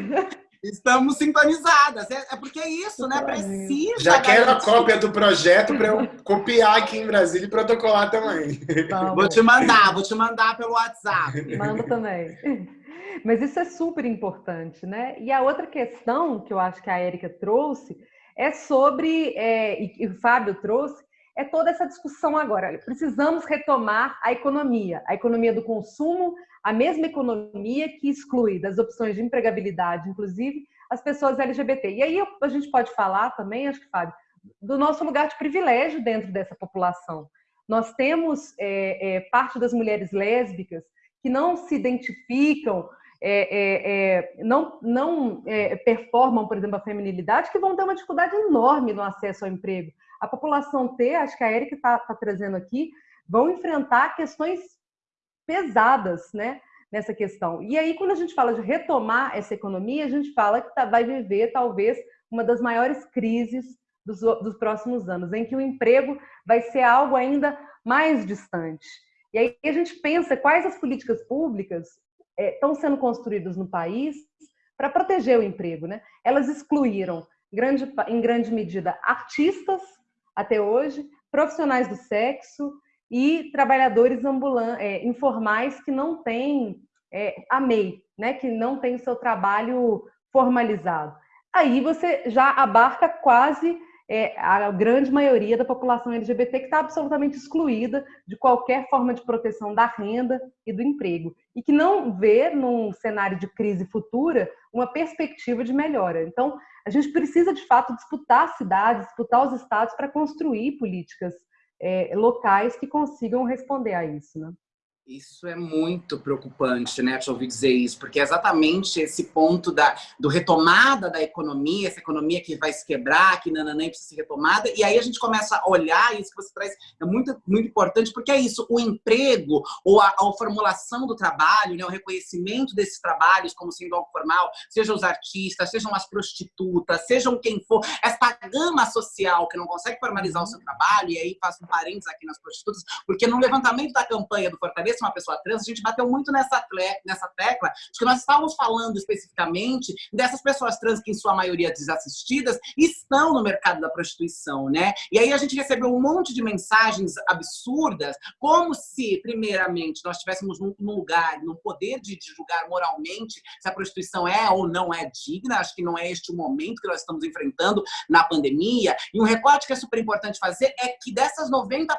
Estamos sintonizadas. É, é porque é isso, né? Precisa. Já quero a cópia do projeto para eu copiar aqui em Brasília e protocolar também. Vamos. Vou te mandar, vou te mandar pelo WhatsApp. Manda também. Mas isso é super importante, né? E a outra questão que eu acho que a Érica trouxe é sobre, é, e o Fábio trouxe, é toda essa discussão agora. Precisamos retomar a economia, a economia do consumo, a mesma economia que exclui das opções de empregabilidade, inclusive, as pessoas LGBT. E aí a gente pode falar também, acho que, Fábio, do nosso lugar de privilégio dentro dessa população. Nós temos é, é, parte das mulheres lésbicas que não se identificam, é, é, é não, não é, performam, por exemplo, a feminilidade, que vão ter uma dificuldade enorme no acesso ao emprego. A população T, acho que a Erika está tá trazendo aqui, vão enfrentar questões pesadas, né? Nessa questão. E aí, quando a gente fala de retomar essa economia, a gente fala que tá, vai viver talvez uma das maiores crises dos, dos próximos anos, em que o emprego vai ser algo ainda mais distante. E aí a gente pensa quais as políticas públicas é, estão sendo construídas no país para proteger o emprego. Né? Elas excluíram, grande, em grande medida, artistas até hoje, profissionais do sexo, e trabalhadores é, informais que não têm é, a MEI, né, que não tem o seu trabalho formalizado. Aí você já abarca quase é, a grande maioria da população LGBT que está absolutamente excluída de qualquer forma de proteção da renda e do emprego e que não vê num cenário de crise futura uma perspectiva de melhora. Então, a gente precisa de fato disputar cidades, disputar os estados para construir políticas é, locais que consigam responder a isso, né? Isso é muito preocupante, né, te ouvir dizer isso, porque é exatamente esse ponto da do retomada da economia, essa economia que vai se quebrar, que nananã precisa ser retomada, e aí a gente começa a olhar, isso que você traz é muito, muito importante, porque é isso, o emprego, ou a, a formulação do trabalho, né, o reconhecimento desses trabalhos como sendo algo formal, sejam os artistas, sejam as prostitutas, sejam quem for, essa gama social que não consegue formalizar o seu trabalho, e aí faço um parênteses aqui nas prostitutas, porque no levantamento da campanha do Fortaleza, uma pessoa trans, a gente bateu muito nessa, nessa tecla de que nós estávamos falando especificamente dessas pessoas trans que, em sua maioria desassistidas, estão no mercado da prostituição, né? E aí a gente recebeu um monte de mensagens absurdas, como se, primeiramente, nós estivéssemos num, num lugar, no poder de, de julgar moralmente se a prostituição é ou não é digna. Acho que não é este o momento que nós estamos enfrentando na pandemia. E um recorte que é super importante fazer é que dessas 90%,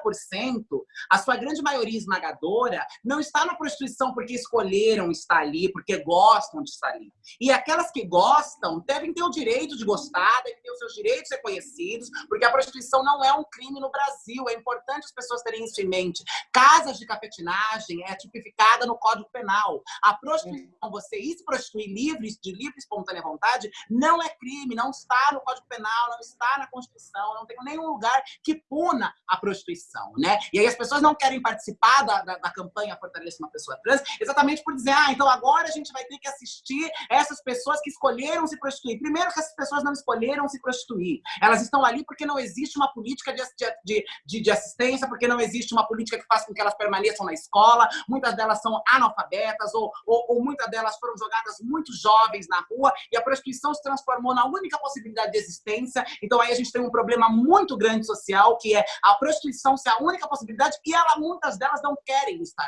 a sua grande maioria esmagadora não está na prostituição porque escolheram estar ali, porque gostam de estar ali. E aquelas que gostam devem ter o direito de gostar, devem ter os seus direitos reconhecidos, porque a prostituição não é um crime no Brasil. É importante as pessoas terem isso em mente. Casas de cafetinagem é tipificada no Código Penal. A prostituição, você ir se prostituir livre, de livre espontânea vontade, não é crime, não está no Código Penal, não está na Constituição, não tem nenhum lugar que puna a prostituição, né? E aí as pessoas não querem participar da, da, da campanha campanha Fortaleça uma Pessoa Trans, exatamente por dizer, ah, então agora a gente vai ter que assistir essas pessoas que escolheram se prostituir. Primeiro que essas pessoas não escolheram se prostituir. Elas estão ali porque não existe uma política de, de, de, de assistência, porque não existe uma política que faça com que elas permaneçam na escola. Muitas delas são analfabetas ou, ou, ou muitas delas foram jogadas muito jovens na rua e a prostituição se transformou na única possibilidade de existência. Então aí a gente tem um problema muito grande social, que é a prostituição ser a única possibilidade e ela, muitas delas não querem estar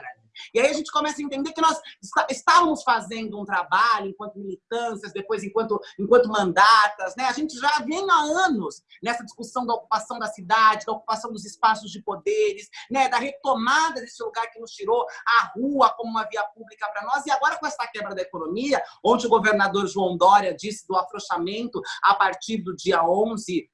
e aí a gente começa a entender que nós estávamos fazendo um trabalho enquanto militâncias, depois enquanto, enquanto mandatas, né? A gente já vem há anos nessa discussão da ocupação da cidade, da ocupação dos espaços de poderes, né? Da retomada desse lugar que nos tirou a rua como uma via pública para nós. E agora com essa quebra da economia, onde o governador João Dória disse do afrouxamento a partir do dia 11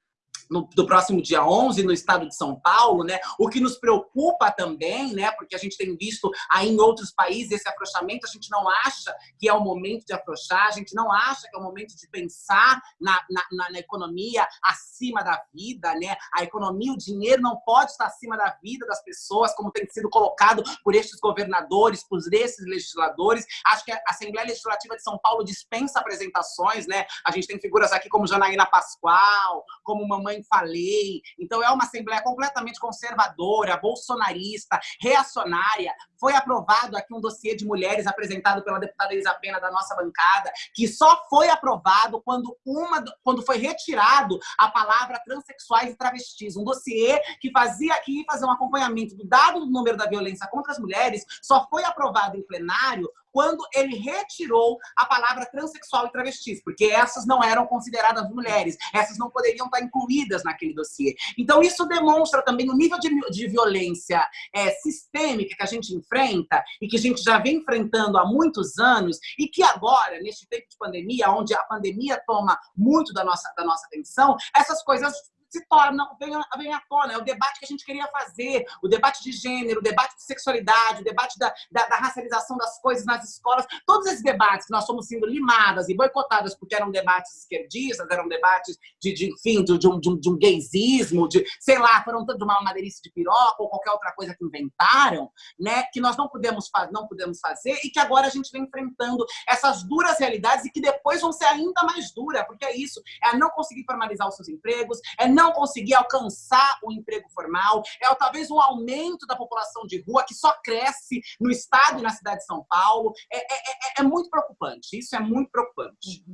no, do próximo dia 11 no estado de São Paulo, né? O que nos preocupa também, né? Porque a gente tem visto aí em outros países esse afrouxamento, a gente não acha que é o momento de afrouxar, a gente não acha que é o momento de pensar na, na, na economia acima da vida, né? A economia, o dinheiro não pode estar acima da vida das pessoas, como tem sido colocado por estes governadores, por esses legisladores. Acho que a Assembleia Legislativa de São Paulo dispensa apresentações, né? A gente tem figuras aqui como Janaína Pascoal, como Mamãe Mãe Falei. Então, é uma Assembleia completamente conservadora, bolsonarista, reacionária. Foi aprovado aqui um dossiê de mulheres apresentado pela deputada Elisa Pena da nossa bancada, que só foi aprovado quando, uma, quando foi retirado a palavra transexuais e travestis. Um dossiê que fazia aqui fazer um acompanhamento do dado do número da violência contra as mulheres, só foi aprovado em plenário quando ele retirou a palavra transexual e travestis, porque essas não eram consideradas mulheres, essas não poderiam estar incluídas naquele dossiê. Então, isso demonstra também o nível de, de violência é, sistêmica que a gente enfrenta e que a gente já vem enfrentando há muitos anos e que agora, neste tempo de pandemia, onde a pandemia toma muito da nossa, da nossa atenção, essas coisas se torna, vem, vem à tona, é o debate que a gente queria fazer, o debate de gênero, o debate de sexualidade, o debate da, da, da racialização das coisas nas escolas, todos esses debates que nós fomos sendo limadas e boicotadas porque eram debates esquerdistas, eram debates de, de enfim, de, de, um, de, um, de um gaysismo, de, sei lá, foram de uma madeirice de piroca ou qualquer outra coisa que inventaram, né, que nós não pudemos, não pudemos fazer e que agora a gente vem enfrentando essas duras realidades e que depois vão ser ainda mais duras, porque é isso, é não conseguir formalizar os seus empregos, é não conseguir alcançar o emprego formal, é talvez um aumento da população de rua que só cresce no estado e na cidade de São Paulo. É, é, é, é muito preocupante, isso é muito preocupante.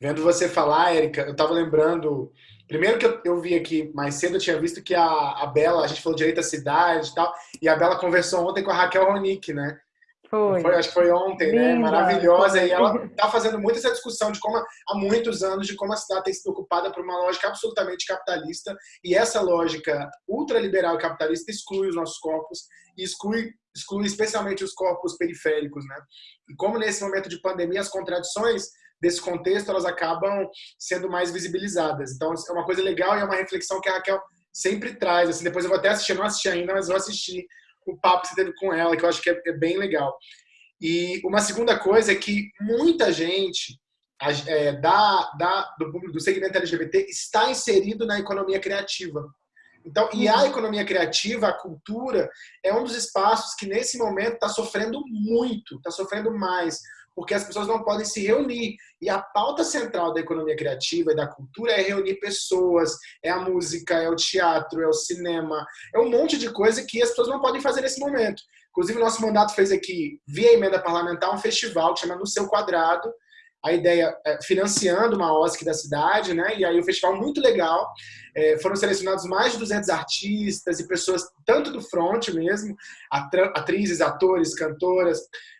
Vendo você falar, Érica, eu estava lembrando... Primeiro que eu, eu, vi aqui mais cedo, eu tinha visto que a, a Bela, a gente falou direito à cidade e tal, e a Bela conversou ontem com a Raquel Ronick, né? Foi. foi. Acho que foi ontem, né? Linda, né? Maravilhosa. E ela está fazendo muito essa discussão de como, há muitos anos, de como a cidade tem sido ocupada por uma lógica absolutamente capitalista. E essa lógica ultraliberal e capitalista exclui os nossos corpos e exclui, exclui especialmente os corpos periféricos, né? E como nesse momento de pandemia as contradições desse contexto elas acabam sendo mais visibilizadas. Então é uma coisa legal e é uma reflexão que a Raquel sempre traz. Assim, depois eu vou até assistir, não assisti ainda, mas vou assistir o papo que você teve com ela, que eu acho que é, é bem legal. E uma segunda coisa é que muita gente é, da, da, do, do segmento LGBT está inserido na economia criativa. Então, e a uhum. economia criativa, a cultura, é um dos espaços que nesse momento está sofrendo muito, está sofrendo mais, porque as pessoas não podem se reunir. E a pauta central da economia criativa e da cultura é reunir pessoas, é a música, é o teatro, é o cinema, é um monte de coisa que as pessoas não podem fazer nesse momento. Inclusive, nosso mandato fez aqui, via emenda parlamentar, um festival que chama No Seu Quadrado, a ideia é, financiando uma OSC da cidade, né? E aí o festival muito legal. É, foram selecionados mais de 200 artistas e pessoas tanto do front mesmo, atrizes, atores, cantoras,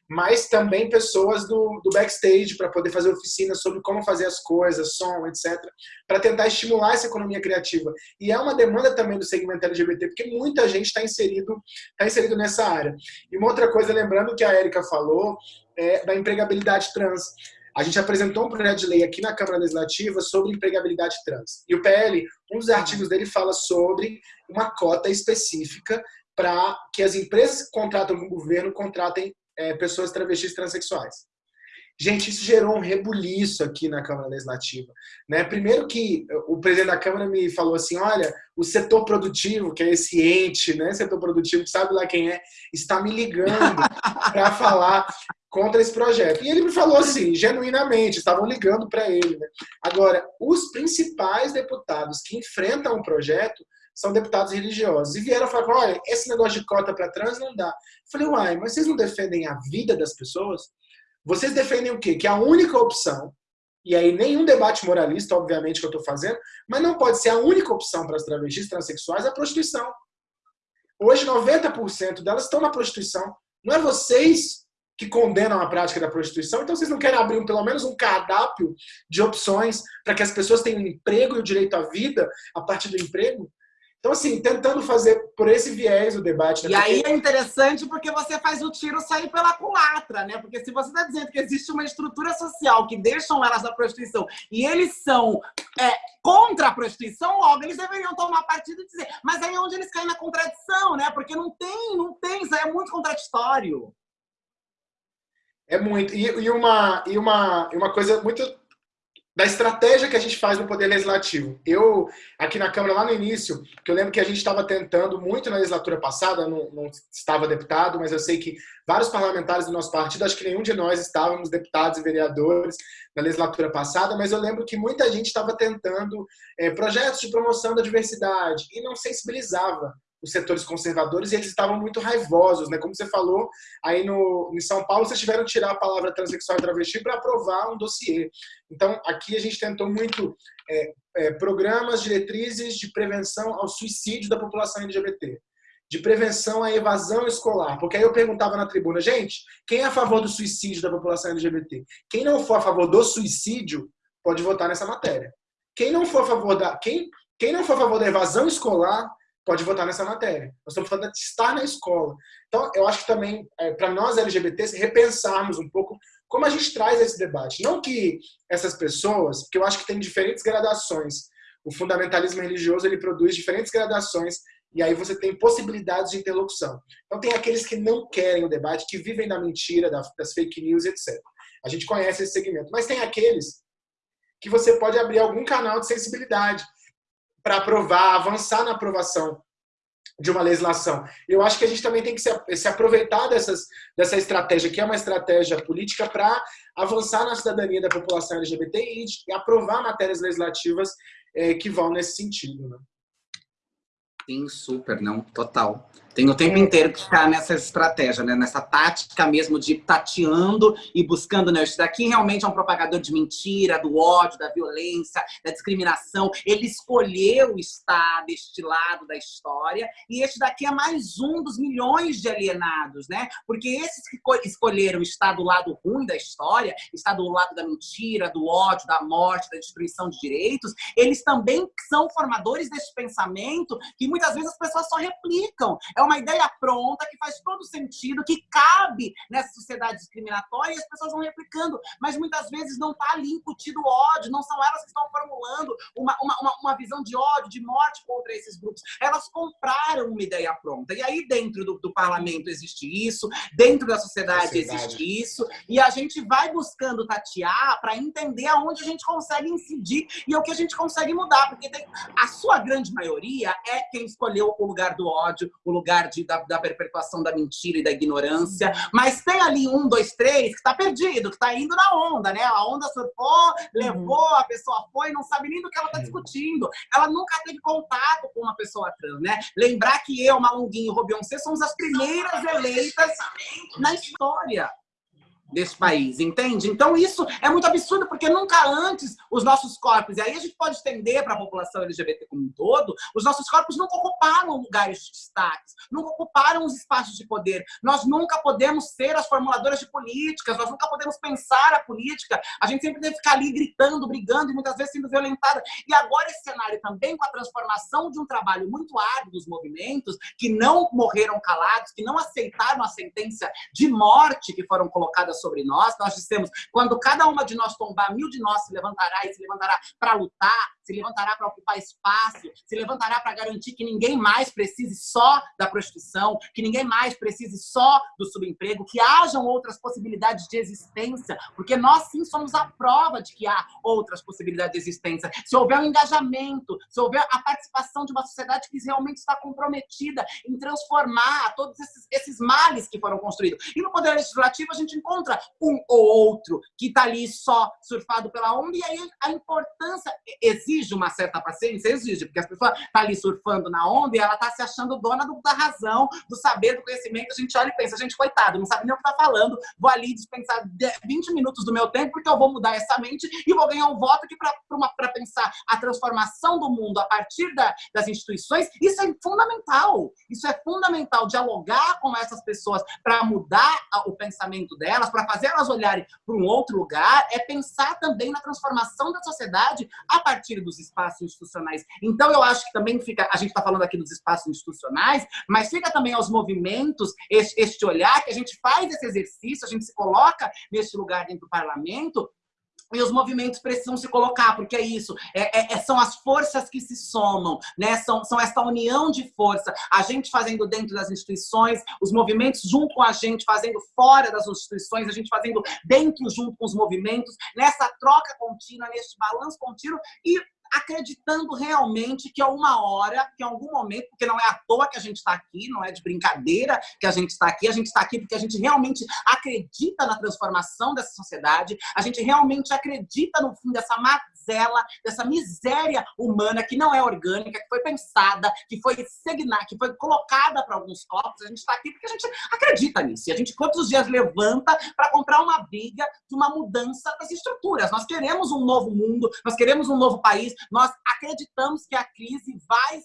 mas também pessoas do, do backstage para poder fazer oficinas sobre como fazer as coisas, som, etc, para tentar estimular essa economia criativa. E é uma demanda também do segmento LGBT, porque muita gente está inserido, tá inserido nessa área. E uma outra coisa, lembrando que a Érica falou, é da empregabilidade trans. A gente apresentou um projeto de lei aqui na Câmara Legislativa sobre empregabilidade trans. E o PL, um dos artigos dele fala sobre uma cota específica para que as empresas que contratam com o governo contratem é, pessoas travestis transexuais. Gente, isso gerou um rebuliço aqui na Câmara Legislativa. Né? Primeiro que o presidente da Câmara me falou assim, olha, o setor produtivo, que é esse ente, né, setor produtivo, que sabe lá quem é, está me ligando para falar contra esse projeto. E ele me falou assim, genuinamente, estavam ligando para ele. Né? Agora, os principais deputados que enfrentam o projeto são deputados religiosos. E vieram falar, olha, esse negócio de cota para trans não dá. Eu falei, uai, mas vocês não defendem a vida das pessoas? Vocês defendem o quê? Que a única opção, e aí nenhum debate moralista, obviamente, que eu estou fazendo, mas não pode ser a única opção para as travestis transexuais a prostituição. Hoje, 90% delas estão na prostituição. Não é vocês que condenam a prática da prostituição, então vocês não querem abrir pelo menos um cardápio de opções para que as pessoas tenham um emprego e o direito à vida a partir do emprego? Então, assim, tentando fazer por esse viés o debate. Né? E porque... aí é interessante porque você faz o tiro sair pela culatra, né? Porque se você está dizendo que existe uma estrutura social que deixam elas na prostituição e eles são é, contra a prostituição, logo eles deveriam tomar partido e dizer. Mas aí é onde eles caem na contradição, né? Porque não tem, não tem, isso aí é muito contraditório. É muito. E, e, uma, e, uma, e uma coisa muito da estratégia que a gente faz no Poder Legislativo. Eu, aqui na Câmara, lá no início, que eu lembro que a gente estava tentando muito na legislatura passada, não, não, estava deputado, mas eu sei que vários parlamentares do nosso partido, acho que nenhum de nós estávamos deputados e vereadores na legislatura passada, mas eu lembro que muita gente estava tentando é, projetos de promoção da diversidade e não sensibilizava os setores conservadores e eles estavam muito raivosos, né? Como você falou, aí no, em São Paulo vocês tiveram que tirar a palavra transexual e travesti para aprovar um dossiê. Então, aqui a gente tentou muito é, é, programas, diretrizes de prevenção ao suicídio da população LGBT, de prevenção à evasão escolar. Porque aí eu perguntava na tribuna, gente, quem é a favor do suicídio da população LGBT? Quem não for a favor do suicídio, pode votar nessa matéria. Quem não for a favor da... Quem, quem não for a favor da evasão escolar, pode votar nessa matéria. Nós estamos falando de estar na escola. Então, eu acho que também, é, para nós LGBTs, repensarmos um pouco como a gente traz esse debate. Não que essas pessoas, porque eu acho que tem diferentes gradações. O fundamentalismo religioso ele produz diferentes gradações e aí você tem possibilidades de interlocução. Então, tem aqueles que não querem o debate, que vivem da mentira, das fake news, etc. A gente conhece esse segmento. Mas tem aqueles que você pode abrir algum canal de sensibilidade para aprovar, avançar na aprovação de uma legislação. Eu acho que a gente também tem que se, se aproveitar dessas, dessa estratégia, que é uma estratégia política, para avançar na cidadania da população LGBT e, e aprovar matérias legislativas é, que vão nesse sentido. Né? Sim, super, não, total. Tem o tempo é. inteiro que ficar nessa estratégia, né? nessa tática mesmo de tateando e buscando, né? Isso daqui realmente é um propagador de mentira, do ódio, da violência, da discriminação. Ele escolheu estar deste lado da história e este daqui é mais um dos milhões de alienados, né? Porque esses que escolheram estar do lado ruim da história, estar do lado da mentira, do ódio, da morte, da destruição de direitos, eles também são formadores desse pensamento que muitas vezes as pessoas só replicam. É uma ideia pronta, que faz todo sentido, que cabe nessa sociedade discriminatória e as pessoas vão replicando. Mas muitas vezes não está ali incutido ódio, não são elas que estão formulando uma, uma, uma visão de ódio, de morte contra esses grupos. Elas compraram uma ideia pronta. E aí dentro do, do parlamento existe isso, dentro da sociedade, sociedade, existe isso, e a gente vai buscando tatear para entender aonde a gente consegue incidir e o que a gente consegue mudar, porque tem, a sua grande maioria é quem escolheu o lugar do ódio, o lugar lugar de, da, da, perpetuação da mentira e da ignorância, mas tem ali um, dois, três que está perdido, que está indo na onda, né? A onda surfou, levou, a pessoa foi, não sabe nem do que ela está discutindo. Ela nunca teve contato com uma pessoa trans, né? Lembrar que eu, Malunguinho e Robionce somos as primeiras eleitas na história desse país, entende? Então isso é muito absurdo, porque nunca antes os nossos corpos, e aí a gente pode estender para a população LGBT como um todo, os nossos corpos nunca ocuparam lugares de destaque, nunca ocuparam os espaços de poder. Nós nunca podemos ser as formuladoras de políticas, nós nunca podemos pensar a política, a gente sempre deve ficar ali gritando, brigando e muitas vezes sendo violentada. E agora esse cenário também com a transformação de um trabalho muito árduo dos movimentos, que não morreram calados, que não aceitaram a sentença de morte que foram colocadas sobre nós. Nós dissemos, quando cada uma de nós tombar, mil de nós se levantará e se levantará para lutar, se levantará para ocupar espaço, se levantará para garantir que ninguém mais precise só da prostituição, que ninguém mais precise só do subemprego, que hajam outras possibilidades de existência, porque nós sim somos a prova de que há outras possibilidades de existência. Se houver um engajamento, se houver a participação de uma sociedade que realmente está comprometida em transformar todos esses, esses males que foram construídos. E no Poder Legislativo a gente encontra contra um ou outro que está ali só surfado pela onda, e aí a importância exige uma certa paciência, exige, porque as pessoas estão tá ali surfando na onda e ela está se achando dona do, da razão, do saber, do conhecimento, a gente olha e pensa, gente, coitado, não sabe nem o que está falando, vou ali dispensar 20 minutos do meu tempo, porque eu vou mudar essa mente e vou ganhar um voto aqui para pensar a transformação do mundo a partir da, das instituições, isso é fundamental, isso é fundamental, dialogar com essas pessoas para mudar o pensamento delas, para fazer elas olharem para um outro lugar, é pensar também na transformação da sociedade a partir dos espaços institucionais. Então, eu acho que também fica, a gente está falando aqui dos espaços institucionais, mas fica também aos movimentos este, este olhar que a gente faz esse exercício, a gente se coloca neste lugar dentro do parlamento e os movimentos precisam se colocar, porque é isso, é, é, é, são as forças que se somam, né? são, são essa união de força, a gente fazendo dentro das instituições, os movimentos junto com a gente, fazendo fora das instituições, a gente fazendo dentro junto com os movimentos, nessa troca contínua, neste balanço contínuo, e acreditando realmente que a uma hora, que em algum momento, porque não é à toa que a gente está aqui, não é de brincadeira que a gente está aqui, a gente está aqui porque a gente realmente acredita na transformação dessa sociedade, a gente realmente acredita no fim dessa mazela, dessa miséria humana que não é orgânica, que foi pensada, que foi segnar, que foi colocada para alguns corpos, a gente está aqui porque a gente acredita nisso. E a gente todos os dias levanta para comprar uma briga de uma mudança das estruturas. Nós queremos um novo mundo, nós queremos um novo país, nós acreditamos que a crise vai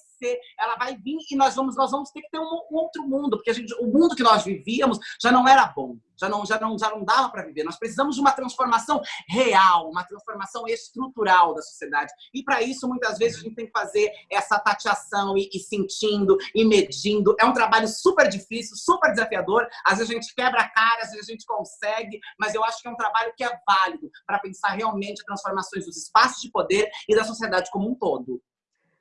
ela vai vir e nós vamos, nós vamos ter que ter um, um outro mundo, porque gente, o mundo que nós vivíamos já não era bom, já não, já não, já não dava para viver. Nós precisamos de uma transformação real, uma transformação estrutural da sociedade. E para isso, muitas vezes, a gente tem que fazer essa tateação e, e sentindo e medindo. É um trabalho super difícil, super desafiador. Às vezes a gente quebra a cara, às vezes a gente consegue, mas eu acho que é um trabalho que é válido para pensar realmente transformações dos espaços de poder e da sociedade como um todo.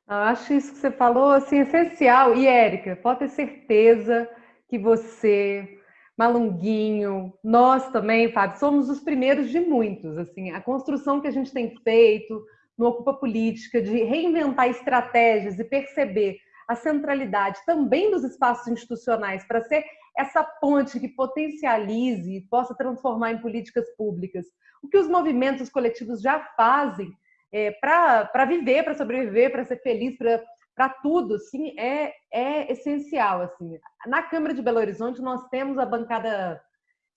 Eu acho isso que você falou assim, essencial. E, Érica, pode ter certeza que você, Malunguinho, nós também, Fábio, somos os primeiros de muitos. Assim, a construção que a gente tem feito no Ocupa Política, de reinventar estratégias e perceber a centralidade também dos espaços institucionais para ser essa ponte que potencialize e possa transformar em políticas públicas. O que os movimentos coletivos já fazem é, para viver, para sobreviver, para ser feliz, para tudo, sim, é, é essencial. Assim. Na Câmara de Belo Horizonte, nós temos a bancada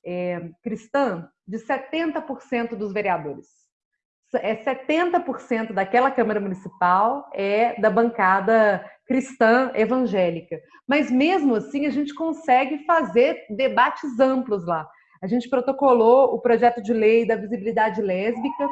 é, cristã de 70% dos vereadores. É 70% daquela Câmara Municipal é da bancada cristã evangélica. Mas mesmo assim, a gente consegue fazer debates amplos lá. A gente protocolou o projeto de lei da visibilidade lésbica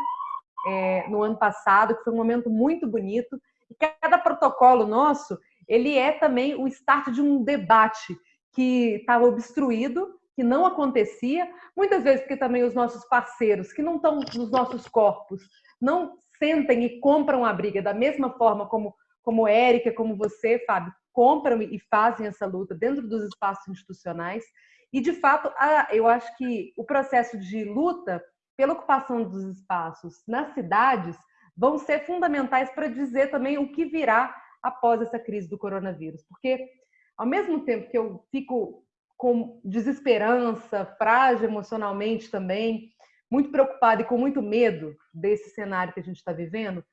é, no ano passado, que foi um momento muito bonito. E cada protocolo nosso, ele é também o start de um debate que estava obstruído, que não acontecia, muitas vezes porque também os nossos parceiros, que não estão nos nossos corpos, não sentem e compram a briga da mesma forma como como Érica, como você, Fábio, compram e fazem essa luta dentro dos espaços institucionais. E, de fato, eu acho que o processo de luta pela ocupação dos espaços nas cidades vão ser fundamentais para dizer também o que virá após essa crise do coronavírus. Porque, ao mesmo tempo que eu fico com desesperança, frágil emocionalmente também, muito preocupada e com muito medo desse cenário que a gente está vivendo,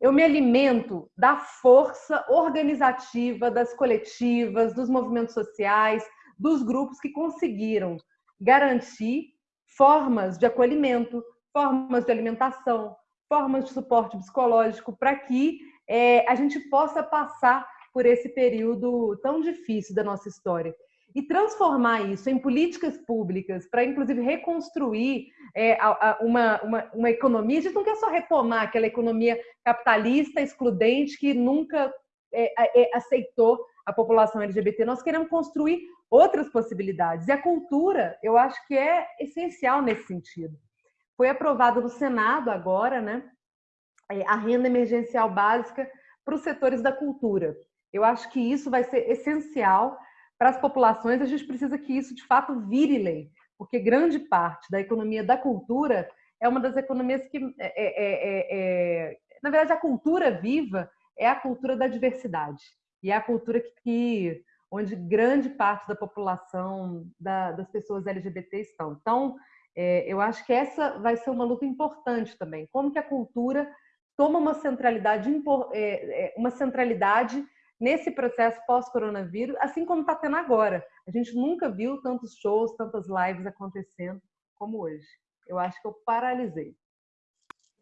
eu me alimento da força organizativa das coletivas, dos movimentos sociais, dos grupos que conseguiram garantir formas de acolhimento, formas de alimentação, formas de suporte psicológico para que é, a gente possa passar por esse período tão difícil da nossa história e transformar isso em políticas públicas para, inclusive, reconstruir é, uma, uma, uma, economia. A gente não quer só retomar aquela economia capitalista, excludente, que nunca é, é, aceitou a população LGBT. Nós queremos construir outras possibilidades. E a cultura, eu acho que é essencial nesse sentido. Foi aprovado no Senado agora, né, é, a renda emergencial básica para os setores da cultura. Eu acho que isso vai ser essencial para as populações, a gente precisa que isso de fato vire lei, porque grande parte da economia da cultura é uma das economias que, é, é, é, é na verdade, a cultura viva é a cultura da diversidade e é a cultura que, que onde grande parte da população da, das pessoas LGBT estão. Então, é, eu acho que essa vai ser uma luta importante também. Como que a cultura toma uma centralidade, é, uma centralidade nesse processo pós-coronavírus, assim como está tendo agora. A gente nunca viu tantos shows, tantas lives acontecendo como hoje. Eu acho que eu paralisei.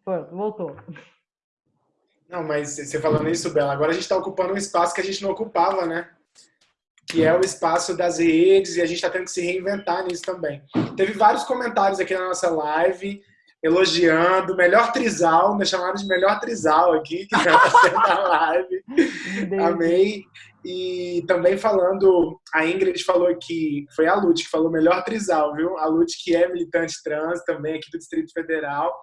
Pronto, voltou. Não, mas você falando isso, Bela, agora a gente está ocupando um espaço que a gente não ocupava, né? Que é o espaço das redes e a gente está tendo que se reinventar nisso também. Teve vários comentários aqui na nossa live elogiando, melhor trisal, me chamaram de melhor trisal aqui, que vai na live. Amei. E também falando, a Ingrid falou aqui, foi a Lute que falou melhor trisal, viu? A Lute que é militante trans também aqui do Distrito Federal.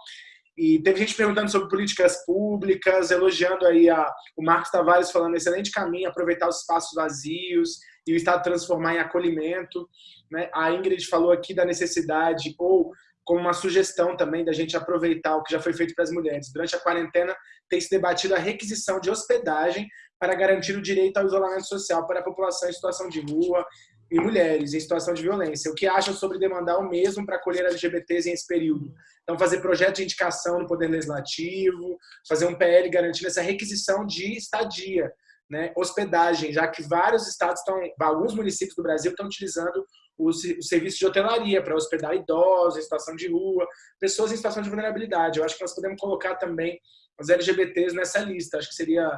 E teve gente perguntando sobre políticas públicas, elogiando aí a, o Marcos Tavares falando excelente caminho, aproveitar os espaços vazios e o Estado transformar em acolhimento. Né? A Ingrid falou aqui da necessidade, ou como uma sugestão também da gente aproveitar o que já foi feito para as mulheres. Durante a quarentena, tem se debatido a requisição de hospedagem para garantir o direito ao isolamento social para a população em situação de rua e mulheres em situação de violência. O que acham sobre demandar o mesmo para acolher LGBTs em esse período? Então, fazer projeto de indicação no Poder Legislativo, fazer um PL garantindo essa requisição de estadia, né, hospedagem, já que vários estados estão, alguns municípios do Brasil estão utilizando o, serviço de hotelaria para hospedar idosos em situação de rua, pessoas em situação de vulnerabilidade. Eu acho que nós podemos colocar também os LGBTs nessa lista. Acho que seria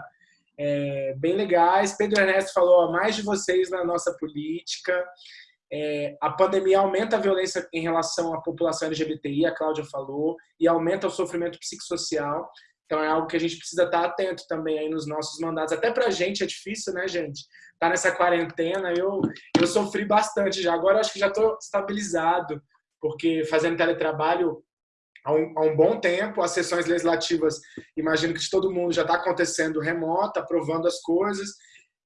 é, bem legais. Pedro Ernesto falou a mais de vocês na nossa política. É, a pandemia aumenta a violência em relação à população LGBTI, a Cláudia falou, e aumenta o sofrimento psicossocial. Então é algo que a gente precisa estar atento também aí nos nossos mandatos. Até para a gente é difícil, né, gente? Tá nessa quarentena, eu, eu sofri bastante já. Agora acho que já estou estabilizado, porque fazendo teletrabalho há um, há um, bom tempo, as sessões legislativas, imagino que de todo mundo já está acontecendo remota, aprovando as coisas,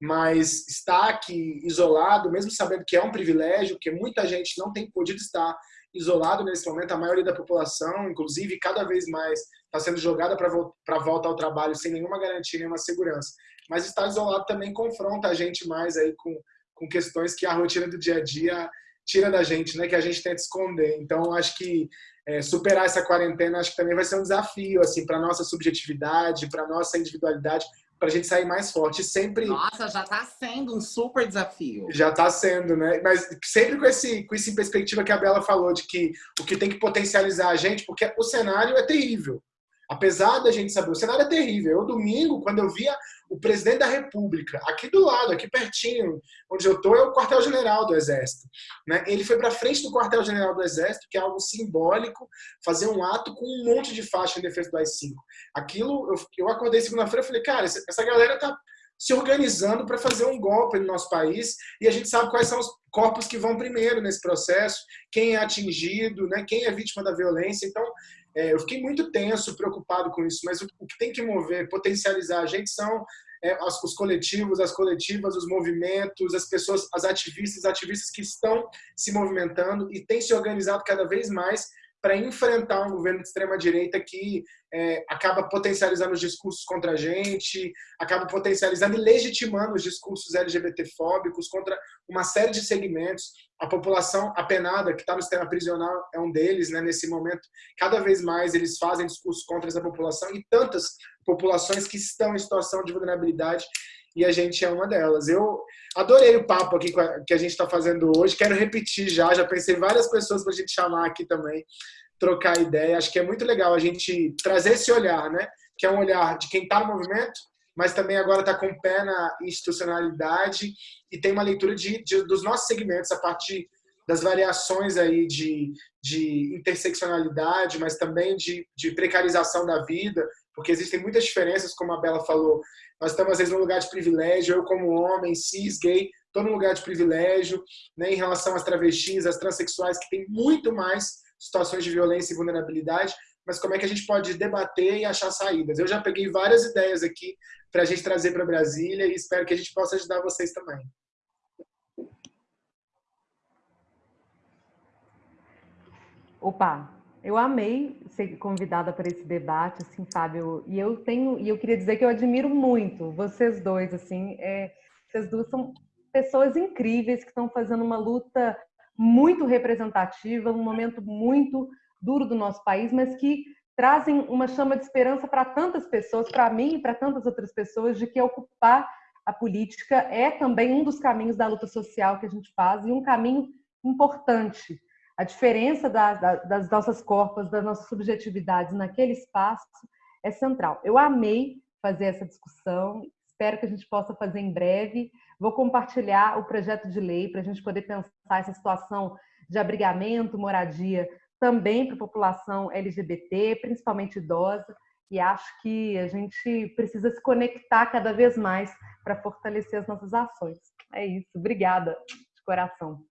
mas estar aqui isolado, mesmo sabendo que é um privilégio, porque muita gente não tem podido estar isolado nesse momento, a maioria da população, inclusive, cada vez mais está sendo jogada para volta ao trabalho sem nenhuma garantia, nenhuma segurança. Mas estar isolado também confronta a gente mais aí com, com questões que a rotina do dia a dia tira da gente, né? Que a gente tenta esconder. Então, acho que é, superar essa quarentena, acho que também vai ser um desafio, assim, para nossa subjetividade, para nossa individualidade, para a gente sair mais forte. Sempre. Nossa, já está sendo um super desafio. Já está sendo, né? Mas sempre com esse, com esse perspectiva que a Bela falou, de que o que tem que potencializar a gente, porque o cenário é terrível. Apesar da gente saber, o cenário é terrível. Eu, domingo, quando eu via o presidente da República, aqui do lado, aqui pertinho, onde eu estou, é o quartel-general do Exército. Né? Ele foi para frente do quartel-general do Exército, que é algo simbólico, fazer um ato com um monte de faixa em defesa do AI-5. Aquilo, eu, eu acordei segunda-feira e falei, cara, essa galera está se organizando para fazer um golpe no nosso país e a gente sabe quais são os corpos que vão primeiro nesse processo, quem é atingido, né, quem é vítima da violência. Então, é, eu fiquei muito tenso, preocupado com isso, mas o, o que tem que mover, potencializar a gente são é, os, os coletivos, as coletivas, os movimentos, as pessoas, as ativistas, ativistas que estão se movimentando e têm se organizado cada vez mais para enfrentar um governo de extrema-direita que é, acaba potencializando os discursos contra a gente, acaba potencializando e legitimando os discursos LGBTfóbicos contra uma série de segmentos. A população apenada, que está no sistema prisional, é um deles, né, nesse momento. Cada vez mais eles fazem discursos contra essa população e tantas populações que estão em situação de vulnerabilidade e a gente é uma delas. Eu adorei o papo aqui que a gente está fazendo hoje, quero repetir já, já pensei várias pessoas para a gente chamar aqui também, trocar ideia. Acho que é muito legal a gente trazer esse olhar, né? Que é um olhar de quem está no movimento, mas também agora está com o pé na institucionalidade e tem uma leitura de, de, dos nossos segmentos a partir das variações aí de, de interseccionalidade, mas também de, de precarização da vida, porque existem muitas diferenças, como a Bela falou. Nós estamos, às vezes, num lugar de privilégio, eu como homem, cis, gay, estou num lugar de privilégio, né, em relação às travestis, às transexuais, que tem muito mais situações de violência e vulnerabilidade, mas como é que a gente pode debater e achar saídas. Eu já peguei várias ideias aqui para a gente trazer para Brasília e espero que a gente possa ajudar vocês também. Opa, eu amei ser convidada para esse debate, assim, Fábio. E eu tenho, e eu queria dizer que eu admiro muito vocês dois, assim, é, vocês duas são pessoas incríveis que estão fazendo uma luta muito representativa, um momento muito duro do nosso país, mas que trazem uma chama de esperança para tantas pessoas, para mim e para tantas outras pessoas, de que ocupar a política é também um dos caminhos da luta social que a gente faz e um caminho importante a diferença da, da, das nossas corpos, das nossas subjetividades naquele espaço é central. Eu amei fazer essa discussão, espero que a gente possa fazer em breve. Vou compartilhar o projeto de lei para a gente poder pensar essa situação de abrigamento, moradia, também para a população LGBT, principalmente idosa, e acho que a gente precisa se conectar cada vez mais para fortalecer as nossas ações. É isso. Obrigada de coração.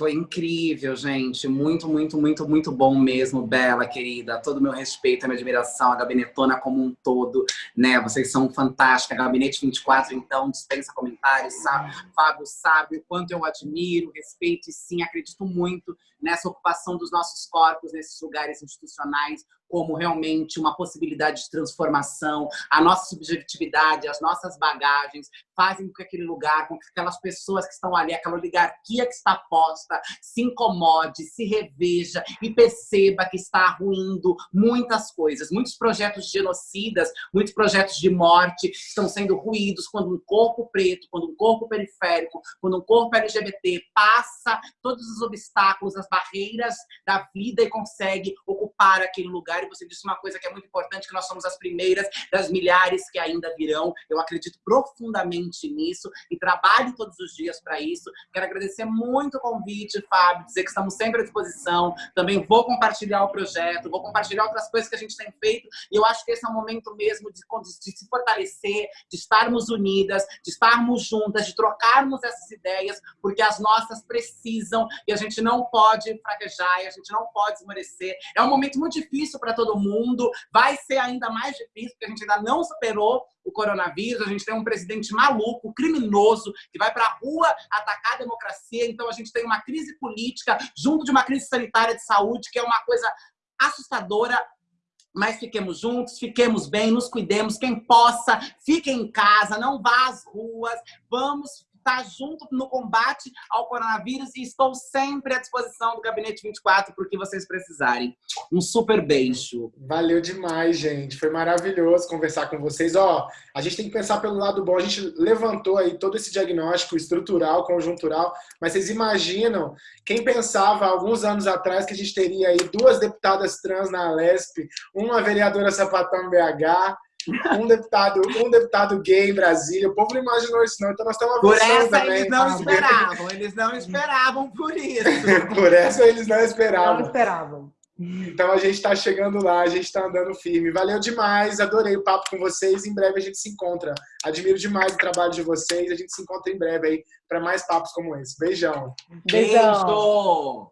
Foi incrível, gente. Muito, muito, muito, muito bom mesmo, Bela, querida. Todo o meu respeito, a minha admiração, a Gabinetona como um todo, né? Vocês são fantásticas. Gabinete 24, então, dispensa comentários, sabe? Fábio sabe o quanto eu admiro, respeito e sim, acredito muito nessa ocupação dos nossos corpos nesses lugares institucionais como realmente uma possibilidade de transformação, a nossa subjetividade, as nossas bagagens fazem com que aquele lugar, com que aquelas pessoas que estão ali, aquela oligarquia que está posta, se incomode, se reveja e perceba que está ruindo muitas coisas. Muitos projetos genocidas, muitos projetos de morte estão sendo ruídos quando um corpo preto, quando um corpo periférico, quando um corpo LGBT passa todos os obstáculos, as barreiras da vida e consegue ocupar aquele lugar. E você disse uma coisa que é muito importante, que nós somos as primeiras das milhares que ainda virão. Eu acredito profundamente nisso e trabalho todos os dias para isso. Quero agradecer muito o convite, Fábio, dizer que estamos sempre à disposição. Também vou compartilhar o projeto, vou compartilhar outras coisas que a gente tem feito. E eu acho que esse é o momento mesmo de, de se fortalecer, de estarmos unidas, de estarmos juntas, de trocarmos essas ideias, porque as nossas precisam e a gente não pode pode fraquejar e a gente não pode esmorecer. É um momento muito difícil para todo mundo, vai ser ainda mais difícil, porque a gente ainda não superou o coronavírus, a gente tem um presidente maluco, criminoso, que vai para a rua atacar a democracia, então a gente tem uma crise política junto de uma crise sanitária de saúde, que é uma coisa assustadora, mas fiquemos juntos, fiquemos bem, nos cuidemos, quem possa, fique em casa, não vá às ruas, vamos estar tá junto no combate ao coronavírus e estou sempre à disposição do Gabinete 24 para o que vocês precisarem. Um super beijo. Valeu demais, gente. Foi maravilhoso conversar com vocês. Ó, a gente tem que pensar pelo lado bom. A gente levantou aí todo esse diagnóstico estrutural, conjuntural, mas vocês imaginam quem pensava alguns anos atrás que a gente teria aí duas deputadas trans na Alesp, uma vereadora sapatão BH, um deputado, um deputado gay em Brasília. O povo não imaginou isso, não. Então nós estamos Por essa também, eles não esperavam, eles não esperavam por isso. por essa eles não esperavam. Não esperavam. Então a gente está chegando lá, a gente está andando firme. Valeu demais, adorei o papo com vocês. Em breve a gente se encontra. Admiro demais o trabalho de vocês. A gente se encontra em breve aí para mais papos como esse. Beijão. Beijão. Beijo.